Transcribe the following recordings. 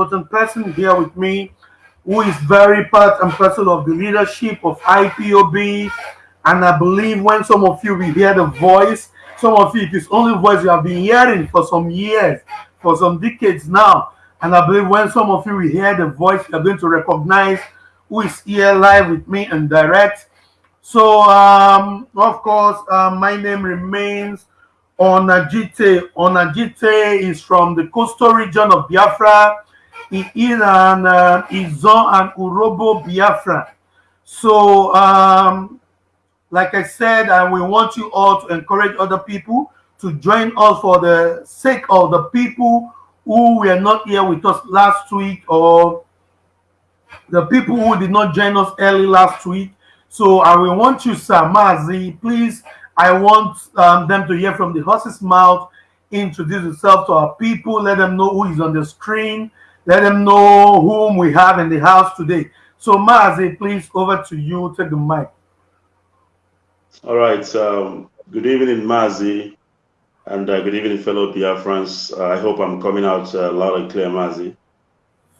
important person here with me who is very part and parcel of the leadership of IPOB. And I believe when some of you will hear the voice, some of you, it is only voice you have been hearing for some years, for some decades now. And I believe when some of you will hear the voice, you're going to recognize who is here live with me and direct. So, um, of course, uh, my name remains Onajite. Onajite is from the coastal region of Biafra in Iran, uh, and Urhobo Biafra. So, um, like I said, uh, we want you all to encourage other people to join us for the sake of the people who were not here with us last week or the people who did not join us early last week. So I will want you, Sir Mazi, please, I want um, them to hear from the horse's mouth, introduce yourself to our people, let them know who is on the screen, let them know whom we have in the house today. So Mazi, please, over to you, take the mic. All right. Um, good evening, Mazi, and uh, good evening, fellow Biafrans. Uh, I hope I'm coming out uh, loud and clear, Mazi.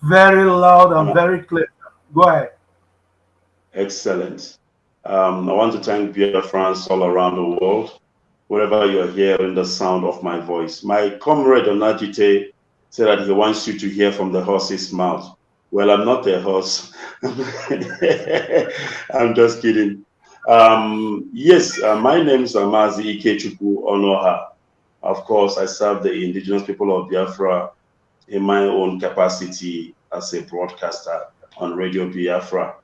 Very loud and very clear. Go ahead. Excellent. Um, I want to thank Biafrans all around the world, wherever you're hearing the sound of my voice. My comrade Onajite said that he wants you to hear from the horse's mouth. Well, I'm not a horse. I'm just kidding. Um, yes, uh, my name is Amazi Ikechukwu Onoha. Of course, I serve the indigenous people of Biafra in my own capacity as a broadcaster on Radio Biafra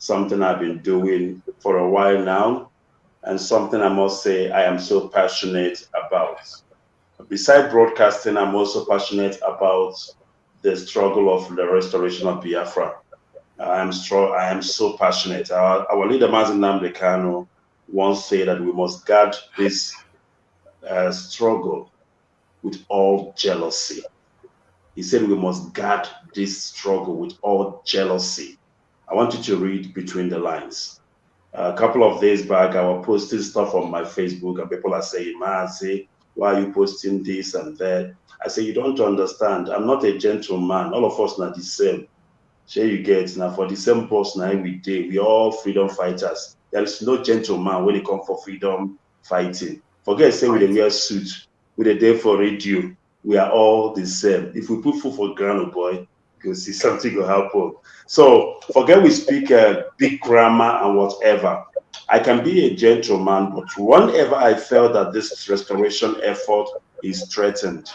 something I've been doing for a while now, and something I must say I am so passionate about. Besides broadcasting, I'm also passionate about the struggle of the restoration of Biafra. I am strong. I am so passionate. Our, our leader, Mazi Nnamdi Kanu, once said that we must guard this uh, struggle with all jealousy. He said we must guard this struggle with all jealousy. I want you to read between the lines. a couple of days back, I was posting stuff on my Facebook, and people are saying, say, why are you posting this and that? I say, You don't understand. I'm not a gentleman. All of us are the same. Share you get now for the same person every day. We all freedom fighters. There is no gentleman when it comes for freedom fighting. Forget say a wear suit, with a day for radio. We are all the same. If we put food for ground, oh boy, you'll see something will happen. So forget we speak uh, big grammar and whatever. I can be a gentleman, but whenever I felt that this restoration effort is threatened,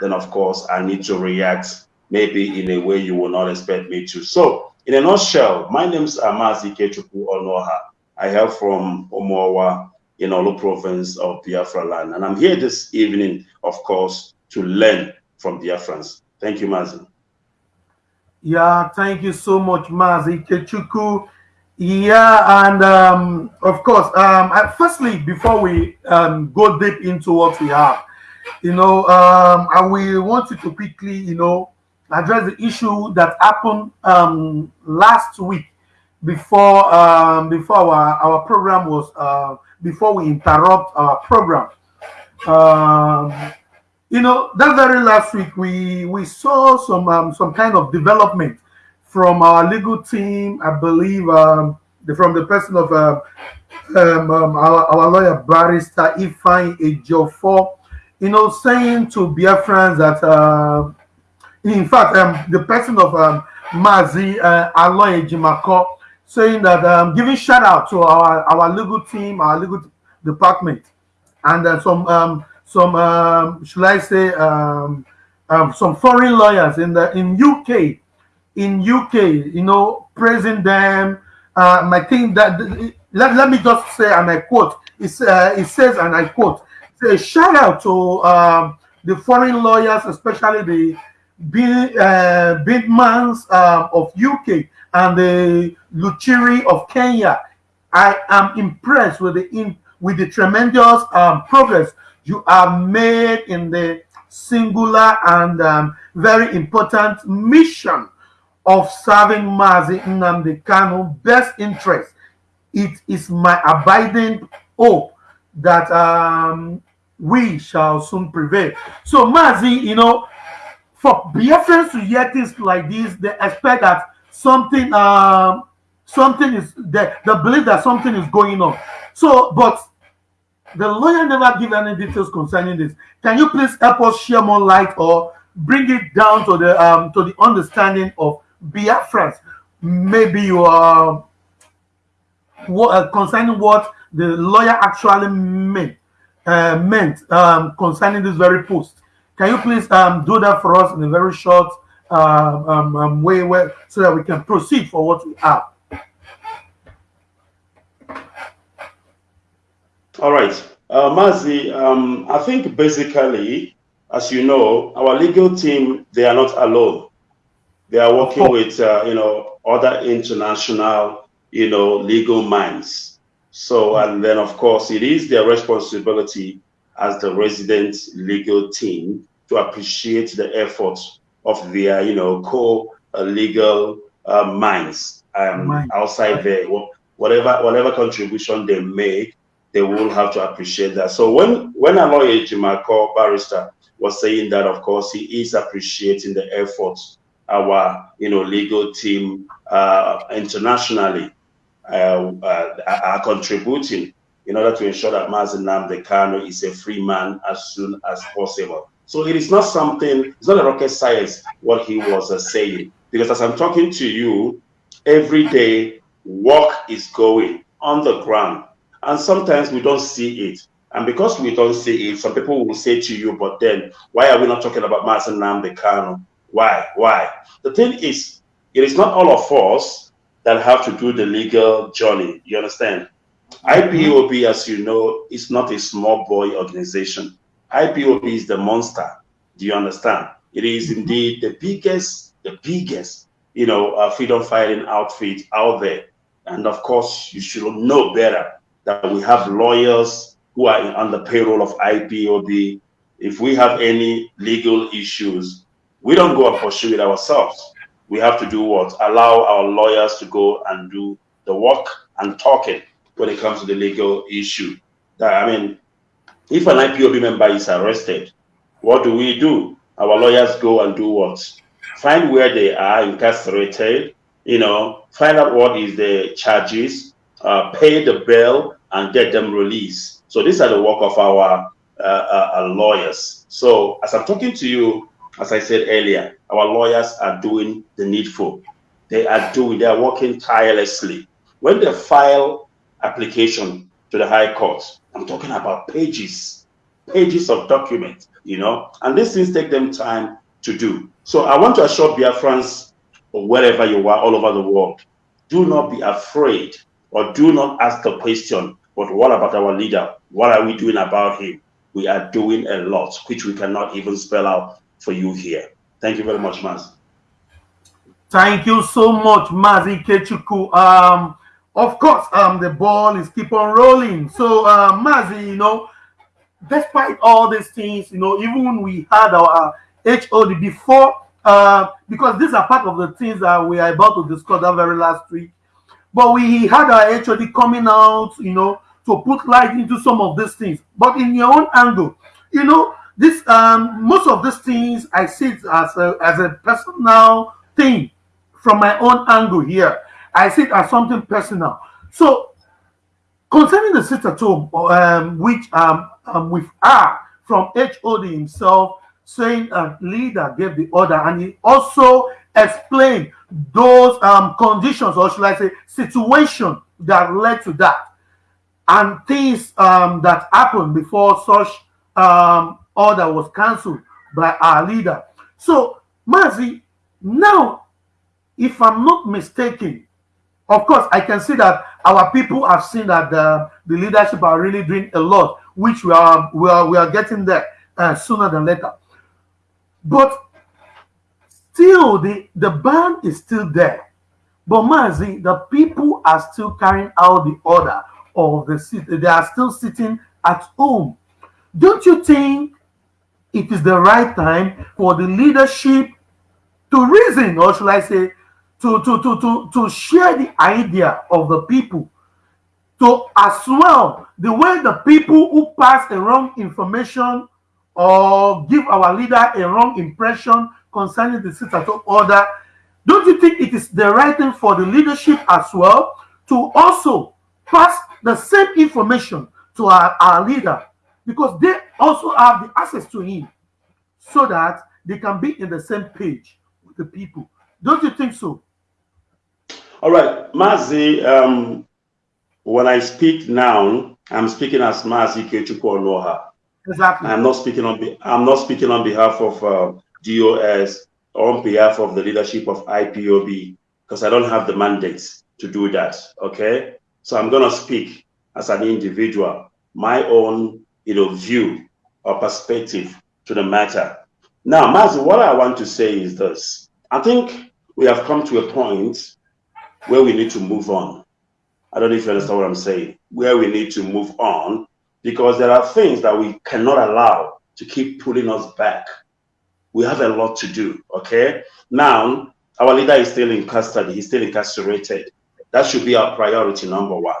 then of course I need to react maybe in a way you will not expect me to. So in a nutshell, my name is Amazi Ikechukwu Onoha. I hail from Omowa in Olu province of Biafra land. And I'm here this evening, of course, to learn from Biafrans. Thank you, Mazi. Yeah, thank you so much, Mazi Ikechukwu. Yeah, and um, of course, um, firstly, before we um, go deep into what we have, you know, um, I will want you to quickly, you know, address the issue that happened um, last week before um, before our, our program was uh, before we interrupt our program. Um, you know that very last week we we saw some um, some kind of development from our legal team i believe um, the, from the person of uh, um, um, our, our lawyer barrister ifeanyi ejiofor. You know saying to biafrans that uh, in fact um, the person of um, mazi uh, aloy ejimakor saying that um, giving shout out to our our legal team our legal department. And uh, some um, some um, should I say um, um, some foreign lawyers in the in UK in UK you know praising them um, I think that let, let me just say and I quote it, uh, it says and I quote say shout out to um, the foreign lawyers especially the big uh, mans uh, of UK and the Luchiri of Kenya. I am impressed with the in, with the tremendous um, progress you are made in the singular and um, very important mission of serving Mazi Nnamdi Kanu best interest. It is my abiding hope that um, we shall soon prevail. So Mazi, you know, for Biafrans to hear things like this, they expect that something um something is they, they believe that something is going on. So, but the lawyer never give any details concerning this. Can you please help us share more light or bring it down to the um to the understanding of Biafrans? Maybe you are what uh, concerning what the lawyer actually meant uh, meant um, concerning this very post. Can you please um, do that for us in a very short uh, um, um, way, where, so that we can proceed for what we have? All right. Uh, Mazi, um, I think basically, as you know, our legal team, they are not alone. They are working with, uh, you know, other international, you know, legal minds. So, and then of course, it is their responsibility as the resident legal team to appreciate the efforts of their, you know, co-legal uh, minds um, outside there. Whatever, whatever contribution they make, they will have to appreciate that. So when when Aloy Ejimakor barrister was saying that, of course, he is appreciating the efforts our you know legal team uh, internationally uh, uh, are contributing in order to ensure that Mazi Nnamdi Kanu is a free man as soon as possible. So it is not something, it's not a rocket science what he was uh, saying. Because as I'm talking to you, every day work is going on the ground and sometimes we don't see it. And because we don't see it, some people will say to you, but then why are we not talking about Mazi Nnamdi Kanu? Why? Why? The thing is, it is not all of us that have to do the legal journey. You understand? IPOB, as you know, is not a small boy organization. IPOB is the monster. Do you understand? It is indeed the biggest, the biggest, you know, uh, freedom fighting outfit out there. And of course, you should know better that we have lawyers who are on the payroll of IPOB. If we have any legal issues, we don't go and pursue it ourselves. We have to do what? Allow our lawyers to go and do the work and talking when it comes to the legal issue. I mean, if an IPOB member is arrested, what do we do? Our lawyers go and do what? Find where they are incarcerated, you know, find out what is the charges, uh, pay the bail, and get them released. So these are the work of our uh, uh, uh, lawyers. So as I'm talking to you, as I said earlier, our lawyers are doing the needful. They are doing, they are working tirelessly. When they file application to the High Court, I'm talking about pages, pages of documents, you know, and these things take them time to do. So I want to assure Biafrans, or wherever you are, all over the world, do not be afraid or do not ask the question, but what about our leader? What are we doing about him? We are doing a lot, which we cannot even spell out for you here. Thank you very much, Maz. Thank you so much, Mazi Ikechukwu. Um, of course, um, the ball is keep on rolling. So, uh, Mazi, you know, despite all these things, you know, even when we had our uh, HOD before, uh, because these are part of the things that we are about to discuss that very last week. But we had our HOD coming out, you know, to put light into some of these things. But in your own angle, you know, this um most of these things I see it as a as a personal thing from my own angle here. I see it as something personal. So concerning the sit at home, um, which um, um with R from HOD himself saying a leader gave the order, and he also explained those um conditions, or should I say, situation that led to that, and things um that happened before such um order was cancelled by our leader. So, Mazi, now, if I'm not mistaken, of course, I can see that our people have seen that the, the leadership are really doing a lot, which we are we are, we are getting there uh, sooner than later. But still, the, the ban is still there. But Mazi, the people are still carrying out the order of the city. They are still sitting at home. Don't you think it is the right time for the leadership to reason, or should I say, to, to, to, to, to share the idea of the people, to as well, the way the people who pass a wrong information or give our leader a wrong impression concerning the sit at order, don't you think it is the right thing for the leadership as well to also pass the same information to our, our leader because they also have the access to him so that they can be in the same page with the people. Don't you think so? All right, Mazi, um, when I speak now, I'm speaking as Mazi Ikechukwu Onoha. Exactly. I'm not speaking on I'm not speaking on behalf of uh, DOS or on behalf of the leadership of IPOB because I don't have the mandate to do that. Okay, so I'm gonna speak as an individual, my own you know view or perspective to the matter. Now, Mazi, what I want to say is this: I think we have come to a point where we need to move on. I don't know if you understand what I'm saying. Where we need to move on because there are things that we cannot allow to keep pulling us back. We have a lot to do, okay? Now, our leader is still in custody, he's still incarcerated. That should be our priority number one.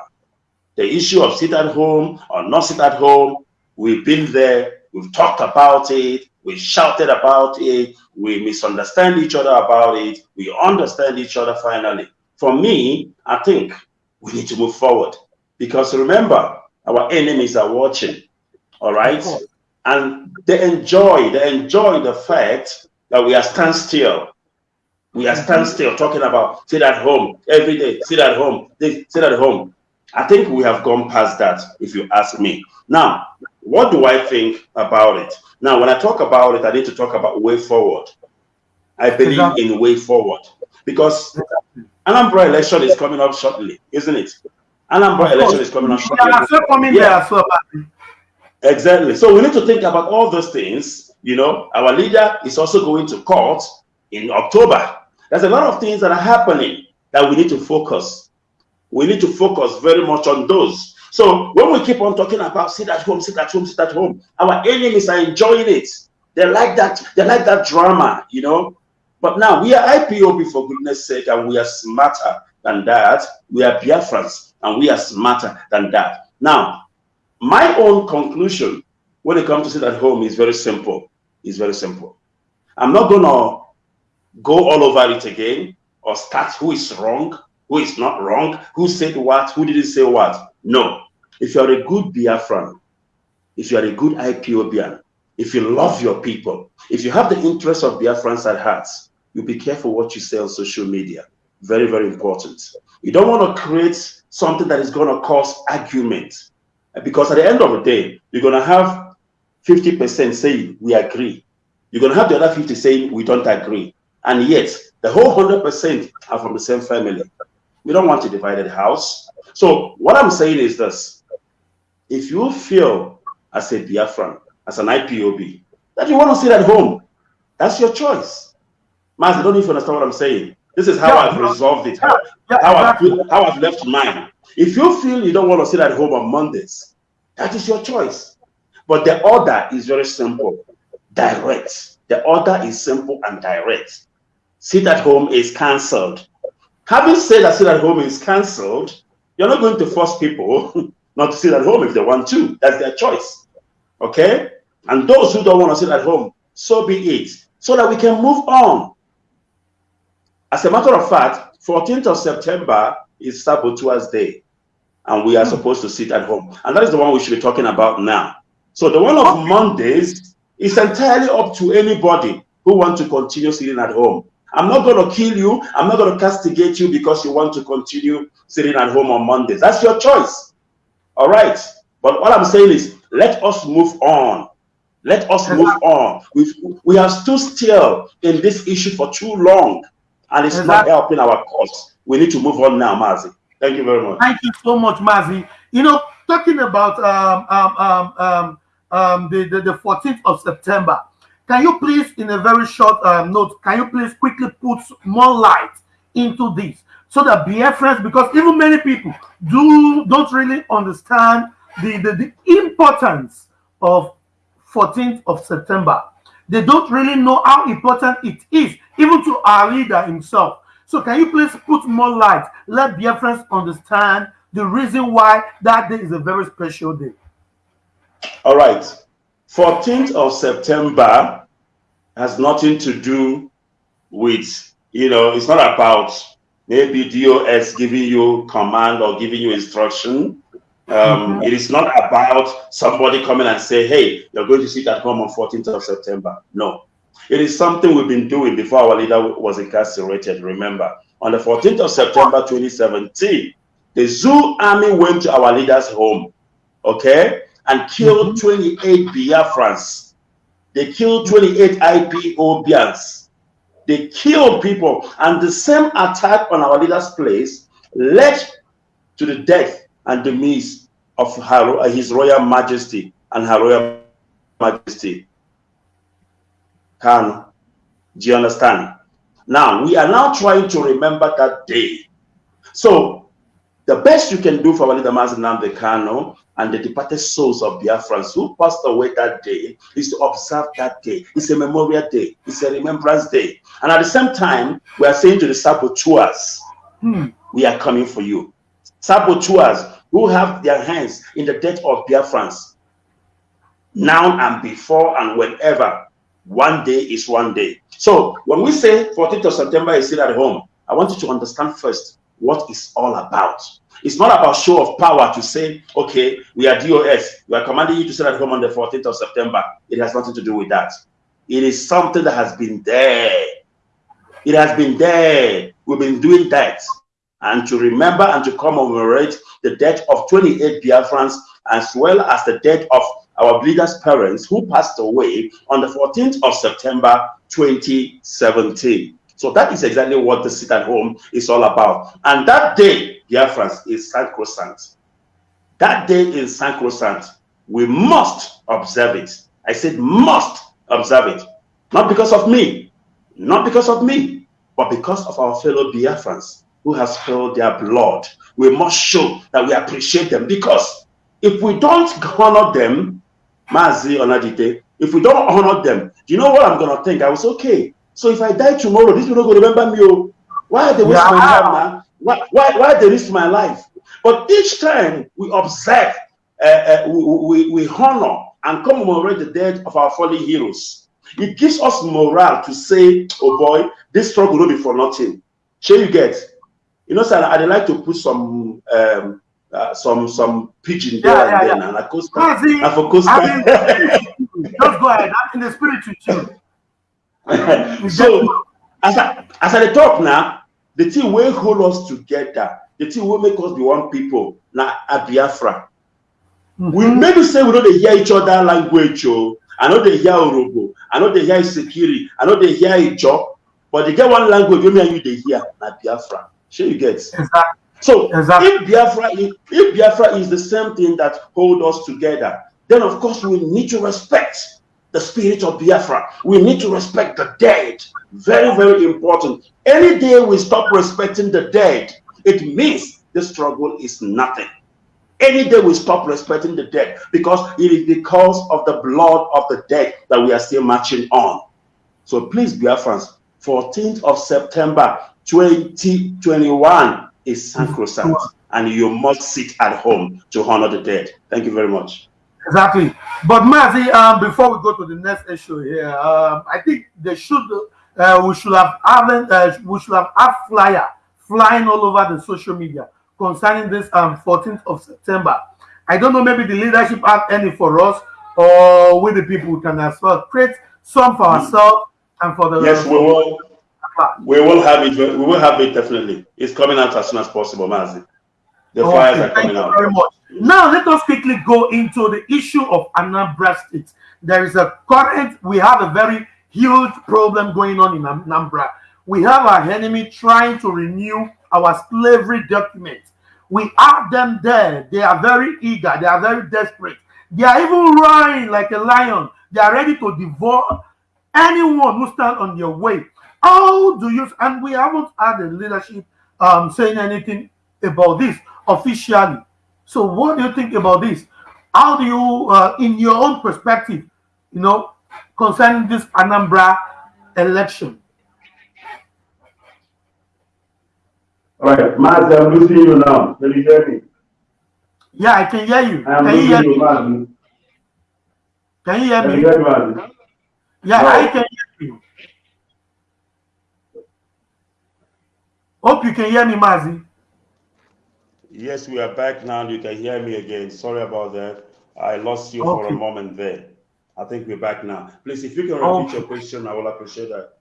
The issue of sit at home or not sit at home, we've been there, we've talked about it, we shouted about it, we misunderstand each other about it, we understand each other finally. For me, I think we need to move forward because remember, our enemies are watching. All right. And they enjoy, they enjoy the fact that we are standstill. We are standstill mm-hmm. talking about sit at home every day, sit at home, sit at home. I think we have gone past that, if you ask me. Now, what do I think about it? Now, when I talk about it, I need to talk about way forward. I believe in way forward because Anambra election is coming up shortly, isn't it? Anambra election is coming up shortly. Yeah, coming yeah. there as Exactly. So we need to think about all those things. You know, our leader is also going to court in October. There's a lot of things that are happening that we need to focus. We need to focus very much on those. So when we keep on talking about sit at home, sit at home, sit at home, our enemies are enjoying it. They like that. They like that drama. You know. But now we are IPOB for goodness sake, and we are smarter than that. We are Biafrans, and we are smarter than that. Now, my own conclusion when it comes to sit at home is very simple. It's very simple. I'm not to go all over it again or start who is wrong, who is not wrong, who said what, who didn't say what. No. If you're a good Biafran, if you're a good IPOBian, if you love your people, if you have the interests of Biafrans at heart, you be careful what you say on social media. Very, very important. You don't want to create something that is going to cause argument because at the end of the day, you're going to have 50% saying we agree. You're going to have the other 50 saying we don't agree. And yet, the whole 100% are from the same family. We don't want a divided house. So, what I'm saying is this if you feel as a Biafran, as an IPOB, that you want to sit at home, that's your choice. Mas, I don't even understand what I'm saying. This is how yeah, I've resolved it, how, yeah, how, exactly. I've, how I've left mine. If you feel you don't want to sit at home on Mondays, that is your choice. But the order is very simple, direct. The order is simple and direct. Sit at home is cancelled. Having said that sit at home is cancelled, you're not going to force people not to sit at home if they want to. That's their choice. Okay? And those who don't want to sit at home, so be it. So that we can move on. As a matter of fact, 14th of September is Sabotua's Day and we are hmm. supposed to sit at home. And that is the one we should be talking about now. So the one of Mondays is entirely up to anybody who wants to continue sitting at home. I'm not going to kill you. I'm not going to castigate you because you want to continue sitting at home on Mondays. That's your choice. All right. But what I'm saying is let us move on. Let us move on. We've, we have stood still in this issue for too long and it's not helping our cause. We need to move on now, Mazi. Thank you very much. Thank you so much, Mazi. You know, talking about um, um, um, um, um the, the, the 14th of September, can you please, in a very short um, note, can you please quickly put more light into this so that BFRs, because even many people do don't really understand the, the, the importance of 14th of September. They don't really know how important it is, even to our leader himself. So can you please put more light? Let friends understand the reason why that day is a very special day. All right. 14th of September has nothing to do with, you know, it's not about maybe DOS giving you command or giving you instruction. Um, mm-hmm. it is not about somebody coming and say, hey, you're going to sit at home on 14th of September. No. It is something we've been doing before our leader was incarcerated. Remember, on the 14th of September 2017, the Zoo army went to our leader's home, okay, and killed mm-hmm. 28 Biafrans. They killed 28 IPOBians. They killed people. And the same attack on our leader's place led to the death and demise of her, His Royal Majesty and Her Royal Majesty. Can do you understand? Now we are now trying to remember that day. So the best you can do for Walida Mazi Nnamdi Kanu and the departed souls of Biafrans who passed away that day is to observe that day. It's a memorial day. It's a remembrance day. And at the same time, we are saying to the saboteurs, hmm. we are coming for you. Saboteurs who have their hands in the death of Biafrans, now and before and whenever. One day is one day. So when we say 14th of September is still at home, I want you to understand first what it's all about. It's not about show of power to say, okay, we are DOS. We are commanding you to sit at home on the 14th of September. It has nothing to do with that. It is something that has been there. It has been there. We've been doing that and to remember and to commemorate the death of 28 Biafrans as well as the death of our leaders' parents who passed away on the 14th of September 2017. So that is exactly what the sit at home is all about. And that day, Biafrans, is sacrosanct. That day is sacrosanct. We must observe it. I said must observe it. Not because of me, not because of me, but because of our fellow Biafrans who has spilled their blood. We must show that we appreciate them because if we don't honor them, Mazi Onajite, if we don't honor them, do you know what I'm gonna think? I was okay. So if I die tomorrow, these people gonna remember me. Oh, why are they wasting yeah. my time now? Why, why, why they risk my life? But each time we observe, uh, uh, we, we, we honor and commemorate the death of our fallen heroes. It gives us morale to say, oh boy, this struggle will be for nothing. Sure you get? You know, sir, I'd like to put some um, uh, some some pigeon there yeah, and yeah, then, yeah. and a coaster, no, see, and for coaster. I mean, just go ahead. I'm in the spirit with you. so, as I as I talk now, the thing will hold us together. The thing will make us be one people. Now, at Biafra, mm -hmm. we maybe say we don't hear each other language. Oh, I know they hear Urhobo. I know they hear Sekiri. I know they hear Ijo. But they get one language. You and you they hear. Now Biafra. Sure, you get. Exactly. So exactly. if Biafra, is, if Biafra is the same thing that hold us together, then of course we need to respect the spirit of Biafra. We need to respect the dead. Very, very important. Any day we stop respecting the dead, it means the struggle is nothing. Any day we stop respecting the dead, because it is because of the blood of the dead that we are still marching on. So please, Biafrans, 14th of September 2021 is sacrosanct, and you must sit at home to honor the dead. Thank you very much. Exactly. But Mazi, um, before we go to the next issue here, um, I think they should uh, we should have having uh, we should have had flyer flying all over the social media concerning this um 14th of September. I don't know, maybe the leadership have any for us, or we the people can as well create some for ourselves and for the yes, we will we will have it. We will have it definitely. It's coming out as soon as possible, Mazi. The okay, fires are coming out. Very much. Now let us quickly go into the issue of Anambra State. There is a current. We have a very huge problem going on in Anambra. We have our enemy trying to renew our slavery documents. We have them there. They are very eager. They are very desperate. They are even roaring like a lion. They are ready to devour anyone who stands on their way. How do you, and we haven't had the leadership um, saying anything about this officially. So what do you think about this? How do you, uh, in your own perspective, you know, concerning this Anambra election? All right, Mazi, I'm losing you now. Can you hear me? Yeah, I can hear you. I'm can you, hear you me? Can you hear can me? You hear me yeah, no. I can hear you. Hope you can hear me, Mazi. Yes, we are back now. You can hear me again. Sorry about that. I lost you okay. for a moment there. I think we're back now. Please, if you can repeat okay. your question, I will appreciate that.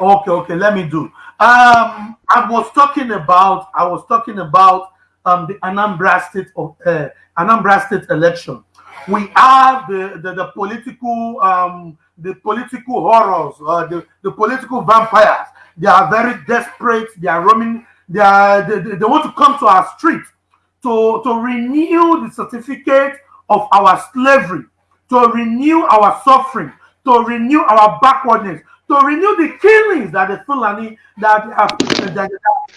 Okay, okay, let me do. Um, I was talking about I was talking about um the Anambra State of uh, Anambra State election. We have the the, the political um the political horrors, uh, the the political vampires. They are very desperate. They are roaming. They are they, they, want to come to our street to to renew the certificate of our slavery, to renew our suffering, to renew our backwardness, to renew the killings that the Fulani that uh, that,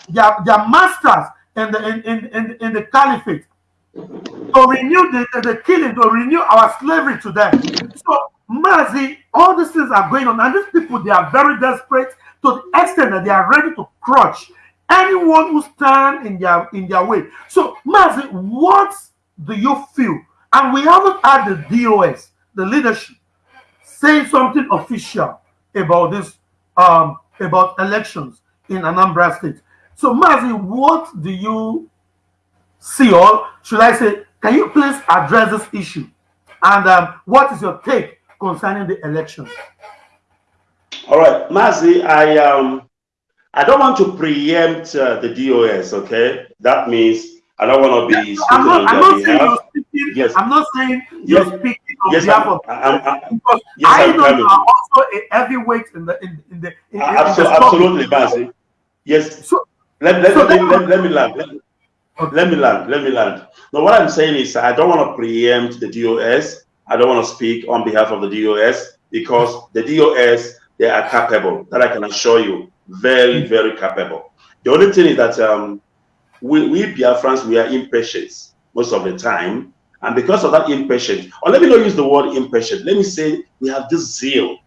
their, their masters in the in, in, in, in the caliphate to renew the, the, the killing, to renew our slavery to them. So Mazi, all these things are going on, and these people they are very desperate to the extent that they are ready to crush anyone who stand in their in their way. So Mazi, what do you feel? And we haven't had the DOS, the leadership, say something official about this um, about elections in Anambra State. So, Mazi, what do you see, or should I say, can you please address this issue? And um, what is your take concerning the elections? All right, Mazi, I um, I don't want to preempt uh, the DOS. Okay, that means I don't want to be. I'm not, I'm not saying you're speaking. Yes. I'm not saying you're yes. speaking on yes, behalf I'm, of. I'm, I'm, because yes, I know you are also a heavyweight in the in, in the. In, absolutely, in absolutely, Bazi. Yes. So, let, let, so let, let, let, me land. Let, okay. let me land. Let me land. Now, what I'm saying is, I don't want to preempt the DOS. I don't want to speak on behalf of the DOS because the DOS they are capable. That I can assure you, very, very capable. The only thing is that um, we, we Biafrans, we are impatient most of the time. And because of that impatience, or let me not use the word impatient, let me say we have this zeal.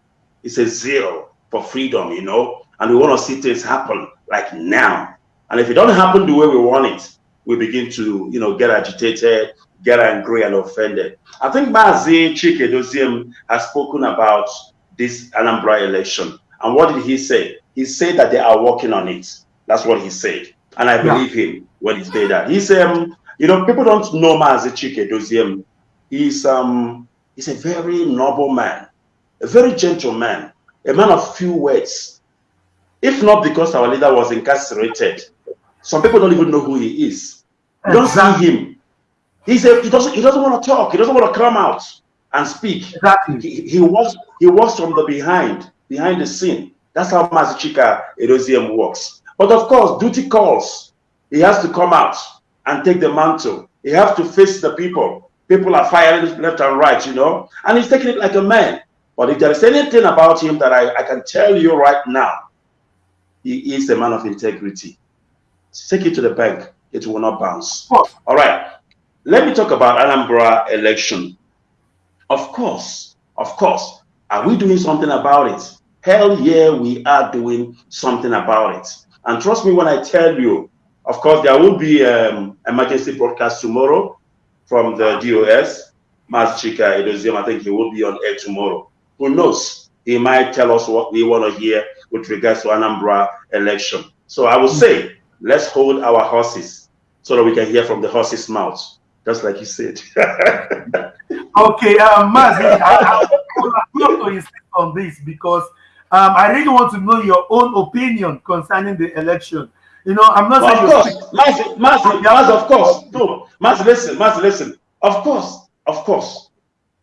It's a zeal for freedom, you know, and we want to see things happen like now. And if it don't happen the way we want it, we begin to, you know, get agitated, get angry and offended. I think Mazi Chika Edoziem has spoken about this Anambra election. And what did he say? He said that they are working on it. That's what he said. And I believe yeah. him when he said that. He's um, you know, people don't know Mazi Chika Edoziem. He's um he's a very noble man, a very gentle man, a man of few words. If not because our leader was incarcerated, some people don't even know who he is. You don't see him. He's a, he doesn't he doesn't want to talk. He doesn't want to come out and speak. Exactly. He, he works he works from the behind, behind the scene. That's how Mazi Edoziem works. But of course, duty calls. He has to come out and take the mantle. He has to face the people. People are firing left and right, you know, and he's taking it like a man. But if there is anything about him that I, I can tell you right now, he is a man of integrity. Take it to the bank, it will not bounce. All right, let me talk about Anambra election. Of course, of course, are we doing something about it? Hell yeah, we are doing something about it. And trust me when I tell you, of course, there will be um, emergency broadcast tomorrow from the DOS. Mas Chika Edoziem, I think he will be on air tomorrow. Who knows? He might tell us what we want to hear with regards to Anambra election. So I will say, let's hold our horses so that we can hear from the horse's mouth, just like you said. okay, um, Maz, I, I, I to insist on this because um, I really want to know your own opinion concerning the election. You know, I'm not well, saying. Of course, Mas, Mas, Mas, of course. No, Mas, listen, Mas, listen. Of course, of course.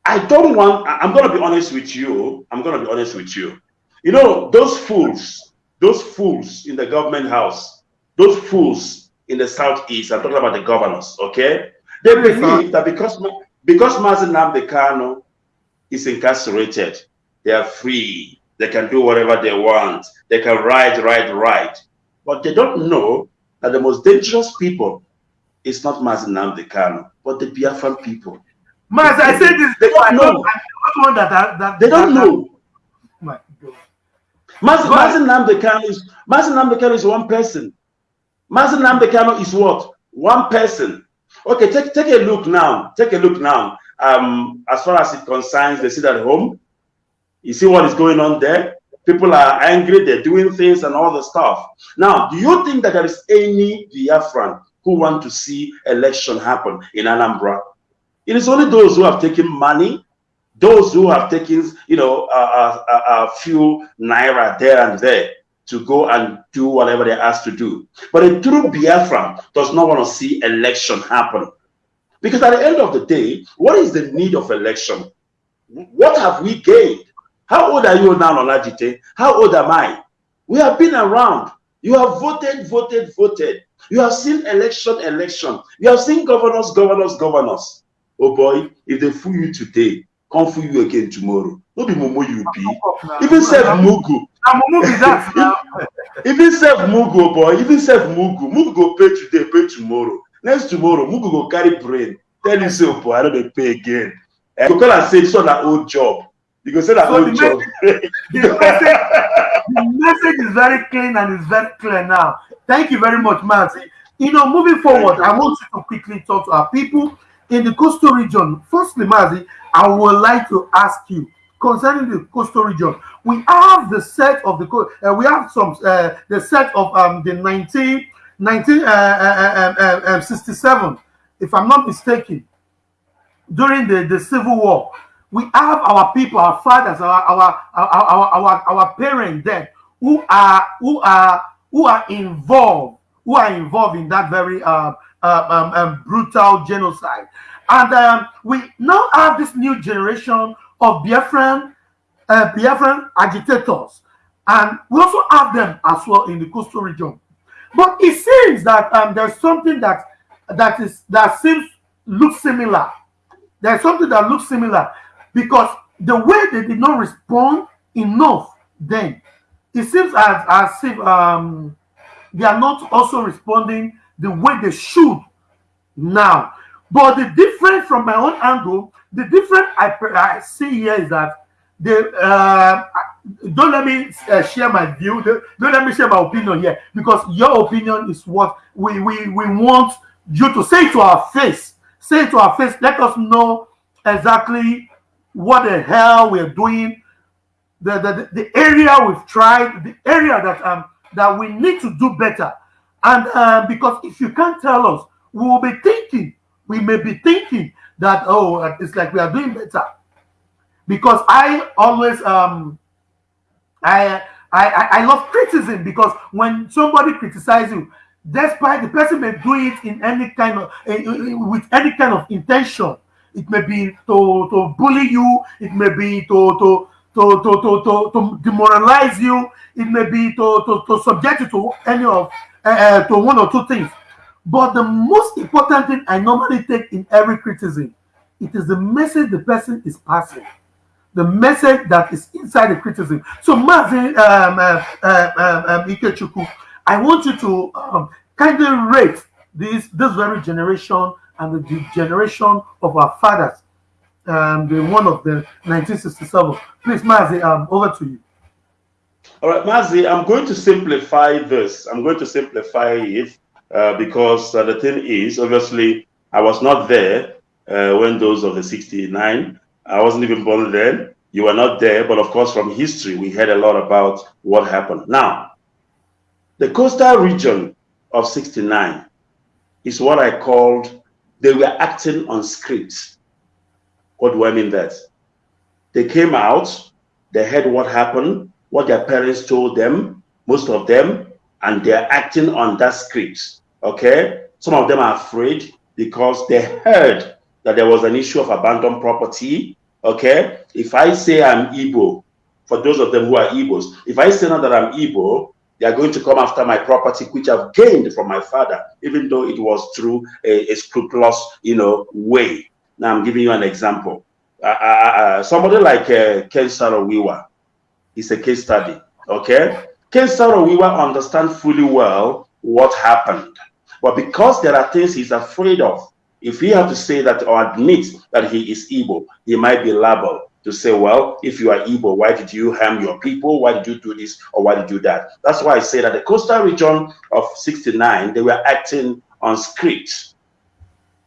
I don't want. I'm going to be honest with you. I'm going to be honest with you. You know, those fools, those fools in the government house, those fools in the southeast. I'm talking about the governors. Okay, they believe that because because Mazi Nnamdi Kanu is incarcerated, they are free. They can do whatever they want. They can ride, ride, ride. But they don't know that the most dangerous people is not Mazi Nnamdi Kanu, but the Biafran people. Maz, I said this. They don't know. One that, that, that, they don't that, know. My God. Mazi, Mazi Nnamdi Kanu is Mazi Nnamdi Kanu is one person. Mazi Nnamdi Kanu is what? One person. Okay, take take a look now. Take a look now. Um, as far as it concerns the sit at home, you see what is going on there. People are angry, they're doing things and all the stuff. Now, do you think that there is any Biafran who want to see election happen in Anambra? It is only those who have taken money, those who have taken, you know, a, a, a few naira there and there to go and do whatever they're asked to do. But a true Biafran does not want to see election happen. Because at the end of the day, what is the need of election? What have we gained? How old are you now, Olajite? How old am I? We have been around. You have voted, voted, voted. You have seen election, election. You have seen governors, governors, governors. Oh boy, if they fool you today, come fool you again tomorrow. No be Momo you be. Even say Mugu. Even say Mugu, boy. Even say Mugu. Mugu go pay today, pay tomorrow. Next tomorrow, Mugu go carry brain. Tell you so, boy, I don't pay again. You call and say, this one an old job. You go say that so old. Message, the, message, the message is very clean and it's very clear now. Thank you very much, Mazi. You know, moving forward, I want you to quickly talk to our people in the coastal region. Firstly, Mazi, I would like to ask you concerning the coastal region. We have the set of the uh, we have some uh, the set of um the 19 1967 uh, uh, um, if I'm not mistaken during the the civil war we have our people our fathers our our our our, our, parents there who are who are who are involved who are involved in that very uh, uh, um, um, brutal genocide and um, we now have this new generation of Biafran, uh, Biafran agitators. And we also have them as well in the coastal region. But it seems that um, there's something that that is that seems looks similar. There's something that looks similar because the way they did not respond enough then, it seems as, as if um, they are not also responding the way they should now. But the difference from my own angle, the difference I, I see here is that the uh, don't let me uh, share my view. Don't let me share my opinion here because your opinion is what we we we want you to say to our face. Say to our face. Let us know exactly what the hell we're doing. The, the, the area we've tried, the area that um that we need to do better. And uh, because if you can't tell us, we will be thinking we may be thinking that oh it's like we are doing better because i always um i i i love criticism because when somebody criticizes you despite the person may do it in any kind of uh, with any kind of intention it may be to to bully you it may be to to to to to, to, to demoralize you it may be to to, to subject you to any of uh, to one or two things but the most important thing I normally take in every criticism, it is the message the person is passing, the message that is inside the criticism. So, Mazi um, uh, uh, um, Ikechukwu, I want you to um, kindly rate this this very generation and the generation of our fathers, um, the one of the 1967. Please, Mazi, um, over to you. All right, Mazi, I'm going to simplify this. I'm going to simplify it uh, because uh, the thing is, obviously, I was not there uh, when those of the 69, I wasn't even born then. You were not there, but of course, from history, we heard a lot about what happened. Now, the coastal region of 69 is what I called, they were acting on scripts. What do I mean that? They came out, they heard what happened, what their parents told them, most of them, and they're acting on that script. Okay. Some of them are afraid because they heard that there was an issue of abandoned property. Okay. If I say I'm Igbo, for those of them who are Igbos, if I say now that I'm Igbo, they are going to come after my property, which I've gained from my father, even though it was through a, a scrupulous, you know, way. Now I'm giving you an example. Uh, uh, uh, somebody like uh, Ken Saro-Wiwa is a case study. Okay, Ken Saro-Wiwa understands fully well what happened. But because there are things he's afraid of, if he had to say that or admit that he is evil, he might be liable to say, well, if you are evil, why did you harm your people? Why did you do this or why did you do that? That's why I say that the coastal region of 69, they were acting on script.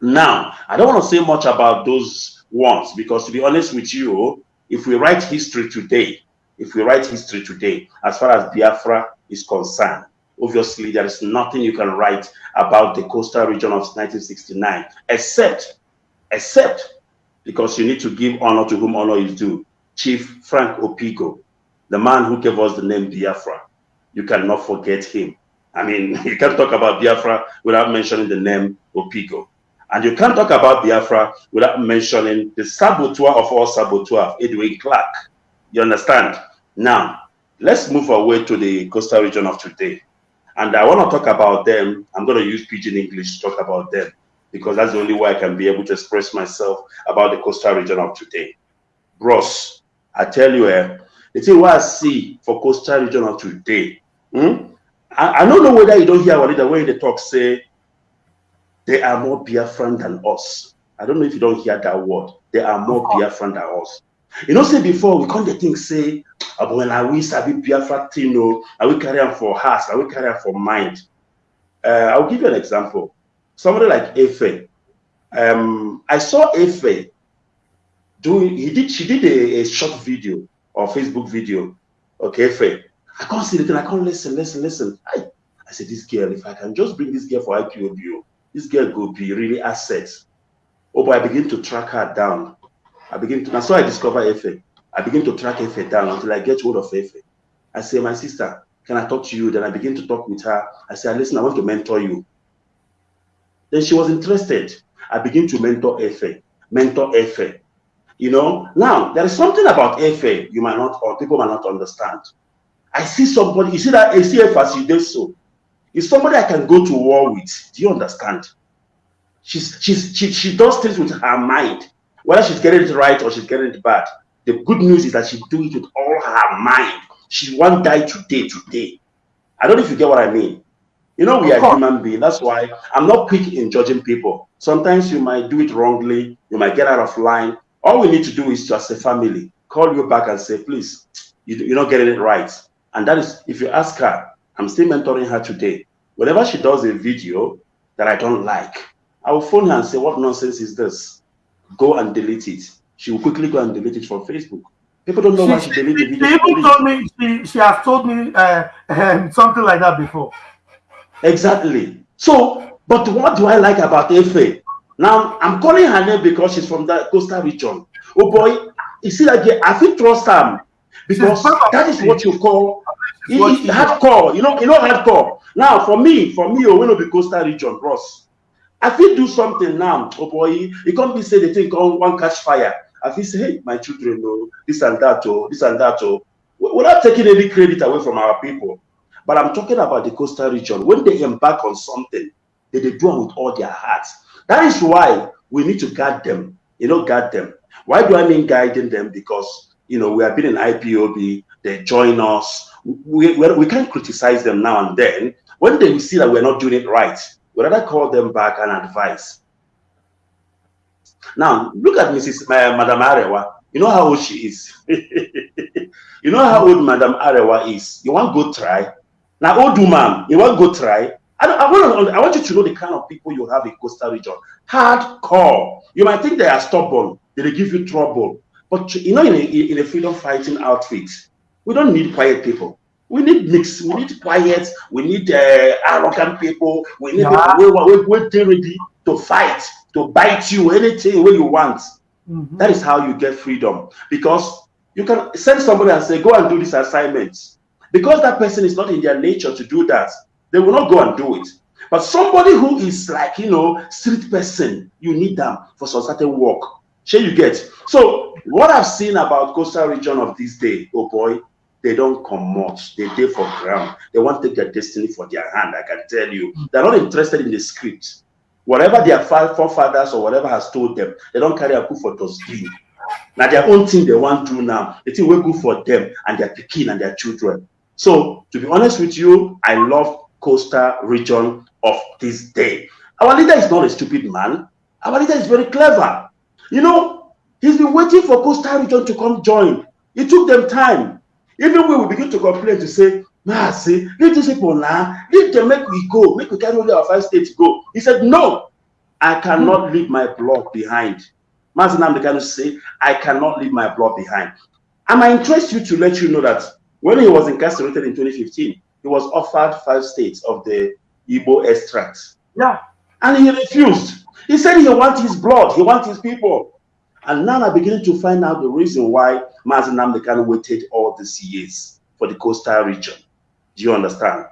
Now, I don't want to say much about those ones because to be honest with you, if we write history today, if we write history today, as far as Biafra is concerned, obviously there is nothing you can write about the coastal region of 1969, except, except because you need to give honor to whom honor is due. Chief Frank Opigo, the man who gave us the name Biafra. You cannot forget him. I mean, you can't talk about Biafra without mentioning the name Opigo. And you can't talk about Biafra without mentioning the saboteur of all saboteurs, Edwin Clark. You understand? Now, let's move away to the coastal region of today. And I want to talk about them. I'm going to use Pidgin English to talk about them because that's the only way I can be able to express myself about the coastal region of today. Bros, I tell you, eh, the thing what I see for coastal region of today, hmm? I, I, don't know whether you don't hear what the way they talk say they are more Biafran than us. I don't know if you don't hear that word. They are more Biafran than us. You know, say before we come the thing say, oh, when I we sabi Biafra thing, no, I will carry on for heart, I will carry on for mind. Uh, I'll give you an example. Somebody like Efe. Um, I saw Efe doing, he did, she did a, a short video or Facebook video. Okay, Efe. I can't see the thing, I can't listen, listen, listen. I, I said, this girl, if I can just bring this girl for IPOB, this girl could be really assets. Oh, but I begin to track her down. I begin to, that's why I discover Efe. I begin to track Efe down until I get hold of Efe. I say, my sister, can I talk to you? Then I begin to talk with her. I say, listen, I want to mentor you. Then she was interested. I begin to mentor Efe, mentor Efe. You know, now there is something about Efe you might not, or people might not understand. I see somebody, you see that ACF as you did so. It's somebody I can go to war with. Do you understand? She's, she's, she, she does things with her mind, whether she's getting it right or she's getting it bad. The good news is that she do it with all her mind. She won't die today, today. I don't know if you get what I mean. You know, we are human beings. That's why I'm not quick in judging people. Sometimes you might do it wrongly. You might get out of line. All we need to do is just a family call you back and say, please, you, you're not getting it right. And that is, if you ask her, I'm still mentoring her today. Whenever she does a video that I don't like, I will phone her and say, What nonsense is this? Go and delete it. She will quickly go and delete it from Facebook. People don't know she, why she deleted the video. She told me she, she has told me uh, um, something like that before. Exactly. So, but what do I like about Efe? Now I'm calling her name because she's from the coastal region. Oh boy, you see that girl, I feel trust her because that is what you call it, it, hardcore. You know, you know hardcore. Now, for me, for me, oh, we know the coastal region, bros. I feel do something now. Oh boy, you can't be say the thing on one catch fire. I feel say, hey, my children, oh, this and that, oh, this and that, oh. We're not taking any credit away from our people. But I'm talking about the coastal region. When they embark on something, they, they do it with all their hearts. That is why we need to guard them. You know, guard them. Why do I mean guiding them? Because you know we have been in IPOB. They join us we, we, we can't criticize them now and then. When they see that we're not doing it right, we rather call them back and advise. Now, look at Mrs. Uh, Madam Arewa. You know how old she is. you know how old Madam Arewa is. You want to go try? Now, old woman, you want to go try? I, I, want to, I want you to know the kind of people you have in coastal region. Hardcore. You might think they are stubborn. They give you trouble. But you know, in a, in a freedom fighting outfit, we don't need quiet people. We need mix. We need quiet. We need uh, arrogant people. We need yeah. people who are ready to fight, to bite you anything way you want. Mm -hmm. That is how you get freedom. Because you can send somebody and say, go and do this assignment. Because that person is not in their nature to do that, they will not go and do it. But somebody who is like, you know, street person, you need them for some certain work. Sure you get. So what I've seen about coastal region of this day, oh boy, they don't come much. They day for ground. They want to take their destiny for their hand. I can tell you, they're not interested in the script. Whatever their forefathers or whatever has told them, they don't carry a coup for dustbin. Now their own thing they want to do now, the thing will good for them and their picking and their children. So to be honest with you, I love coastal region of this day. Our leader is not a stupid man. Our leader is very clever. You know, he's been waiting for coastal region to come join. It took them time. Even when we begin to complain to say, see, leave these people now, leave them, make we go, make we carry only our five states go. He said, no, I cannot mm. leave my blood behind. The guy say, I cannot leave my blood behind. And I interest you to let you know that when he was incarcerated in 2015, he was offered five states of the Igbo extract. Yeah. And he refused. He said he wants his blood, he wants his people. And now I'm beginning to find out the reason why Mazi Nnamdi Kanu waited all these years for the coastal region. Do you understand?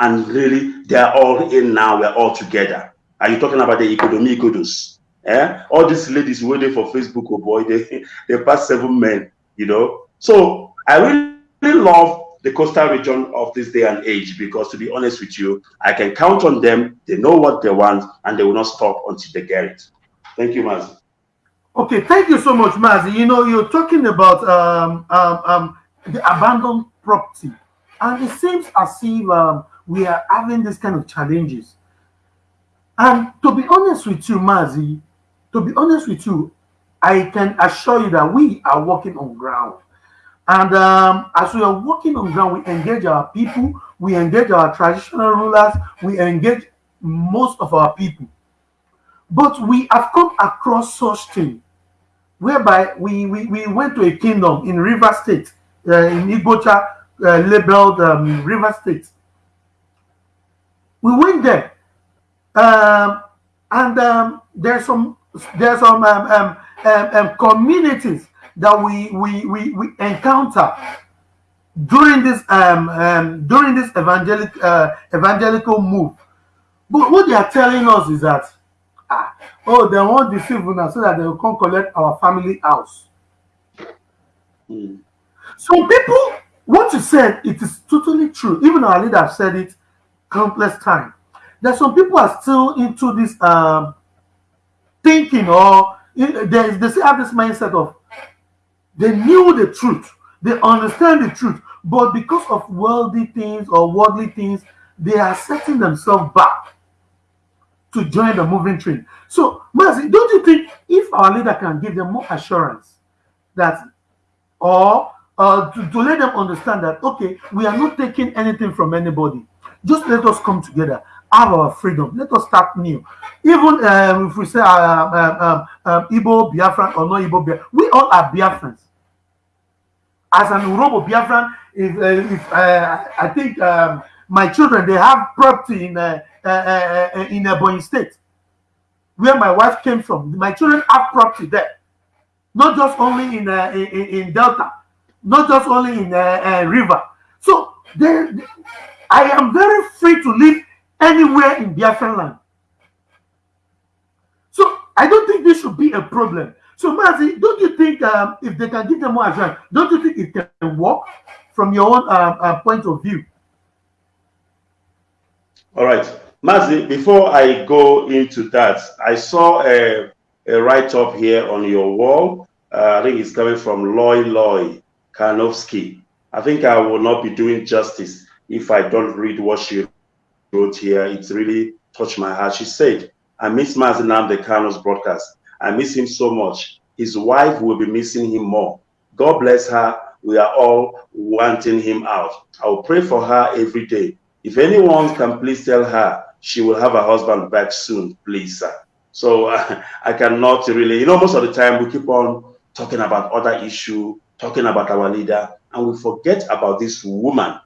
And really, they're all in now, we're all together. Are you talking about the economy godos? Yeah, all these ladies waiting for Facebook, oh boy, they, they passed seven men, you know. So I really love the coastal region of this day and age because to be honest with you, I can count on them. They know what they want and they will not stop until they get it. Thank you, Mazi. Okay, thank you so much, Mazi. You know, you're talking about um, um, um, the abandoned property, and it seems as if um, we are having this kind of challenges. And to be honest with you, Mazi, to be honest with you, I can assure you that we are working on ground. And um, as we are working on ground, we engage our people, we engage our traditional rulers, we engage most of our people. But we have come across such thing whereby we, we, we went to a kingdom in River State, uh, in Igocha, uh, labeled um, River State. We went there, um, and um, there's some there's some um, um, um, communities that we we we, we encounter during this um, um during this evangelic uh, evangelical move. But what they are telling us is that ah, oh, they want deceive us so that they will come collect our family house. Mm. Some people, what you said, it is totally true. Even our leader said it countless times. That some people are still into this um, thinking or they, they still have this mindset of they knew the truth, they understand the truth, but because of worldly things or worldly things, they are setting themselves back to join the moving train. So, Mazi, don't you think if our leader can give them more assurance that, or uh, to, to let them understand that, okay, we are not taking anything from anybody, just let us come together, have our freedom, let us start new. Even um, if we say uh, um, um, um, Igbo Biafran or not Igbo Biafran, we all are Biafrans. As an Urhobo Biafran, if, uh, if uh, I think um, my children they have property in uh, uh, uh, uh in Ebonyi State, where my wife came from. My children have property there, not just only in uh, in, in, Delta, not just only in uh, River. So they, I am very free to live anywhere in Biafran land. So I don't think this should be a problem. So Mazi, don't you think um, if they can give them more assurance, don't you think it can work from your own uh, uh, point of view? All right. Mazi, before I go into that, I saw a, a write-up here on your wall. Uh, I think it's coming from Loy Loy Karnowski. I think I will not be doing justice if I don't read what she wrote here. It's really touched my heart. She said, I miss Mazi Nnamdi Kanu's broadcast. I miss him so much. His wife will be missing him more. God bless her. We are all wanting him out. I will pray for her every day. If anyone can please tell her she will have her husband back soon, please, sir. So uh, I cannot really, you know, most of the time we keep on talking about other issue, talking about our leader, and we forget about this woman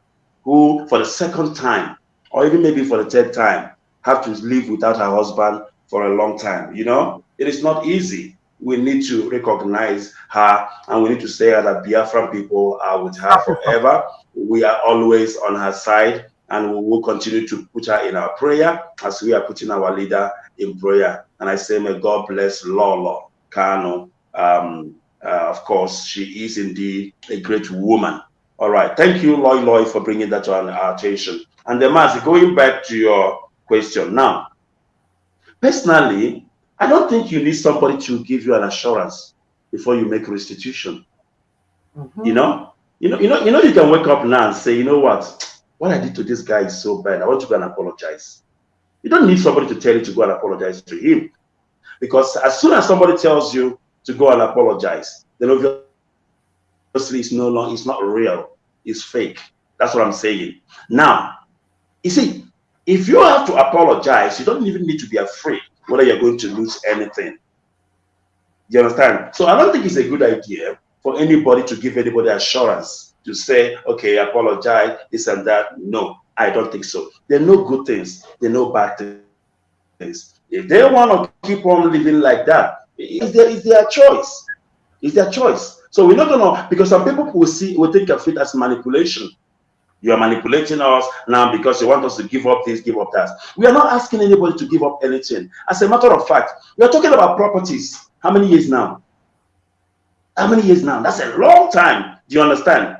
who, for the second time, or even maybe for the third time, have to live without her husband for a long time. You know, it is not easy. We need to recognize her and we need to say that Biafran people are with her forever. We are always on her side and we will continue to put her in our prayer as we are putting our leader in prayer. And I say, may God bless Lolo Kanu. Um, uh, of course, she is indeed a great woman. All right. Thank you, Loy Loy, for bringing that to our attention. And the mass, going back to your question now, personally, I don't think you need somebody to give you an assurance before you make restitution. Mm -hmm. You know, you know, you know, you know, you can wake up now and say, you know what, what I did to this guy is so bad. I want to go and apologize. You don't need somebody to tell you to go and apologize to him, because as soon as somebody tells you to go and apologize, then obviously it's no longer, it's not real, it's fake. That's what I'm saying. Now, you see, if you have to apologize, you don't even need to be afraid whether you're going to lose anything. You understand? So I don't think it's a good idea for anybody to give anybody assurance to say, okay, apologize, this and that. No, I don't think so. There are no good things, there are no bad things. If they want to keep on living like that, it's their, it's their choice. It's their choice. So we're not gonna because some people will see will think of it as manipulation. You are manipulating us now because you want us to give up this, give up that. We are not asking anybody to give up anything. As a matter of fact, we are talking about properties. How many years now? How many years now? That's a long time. Do you understand?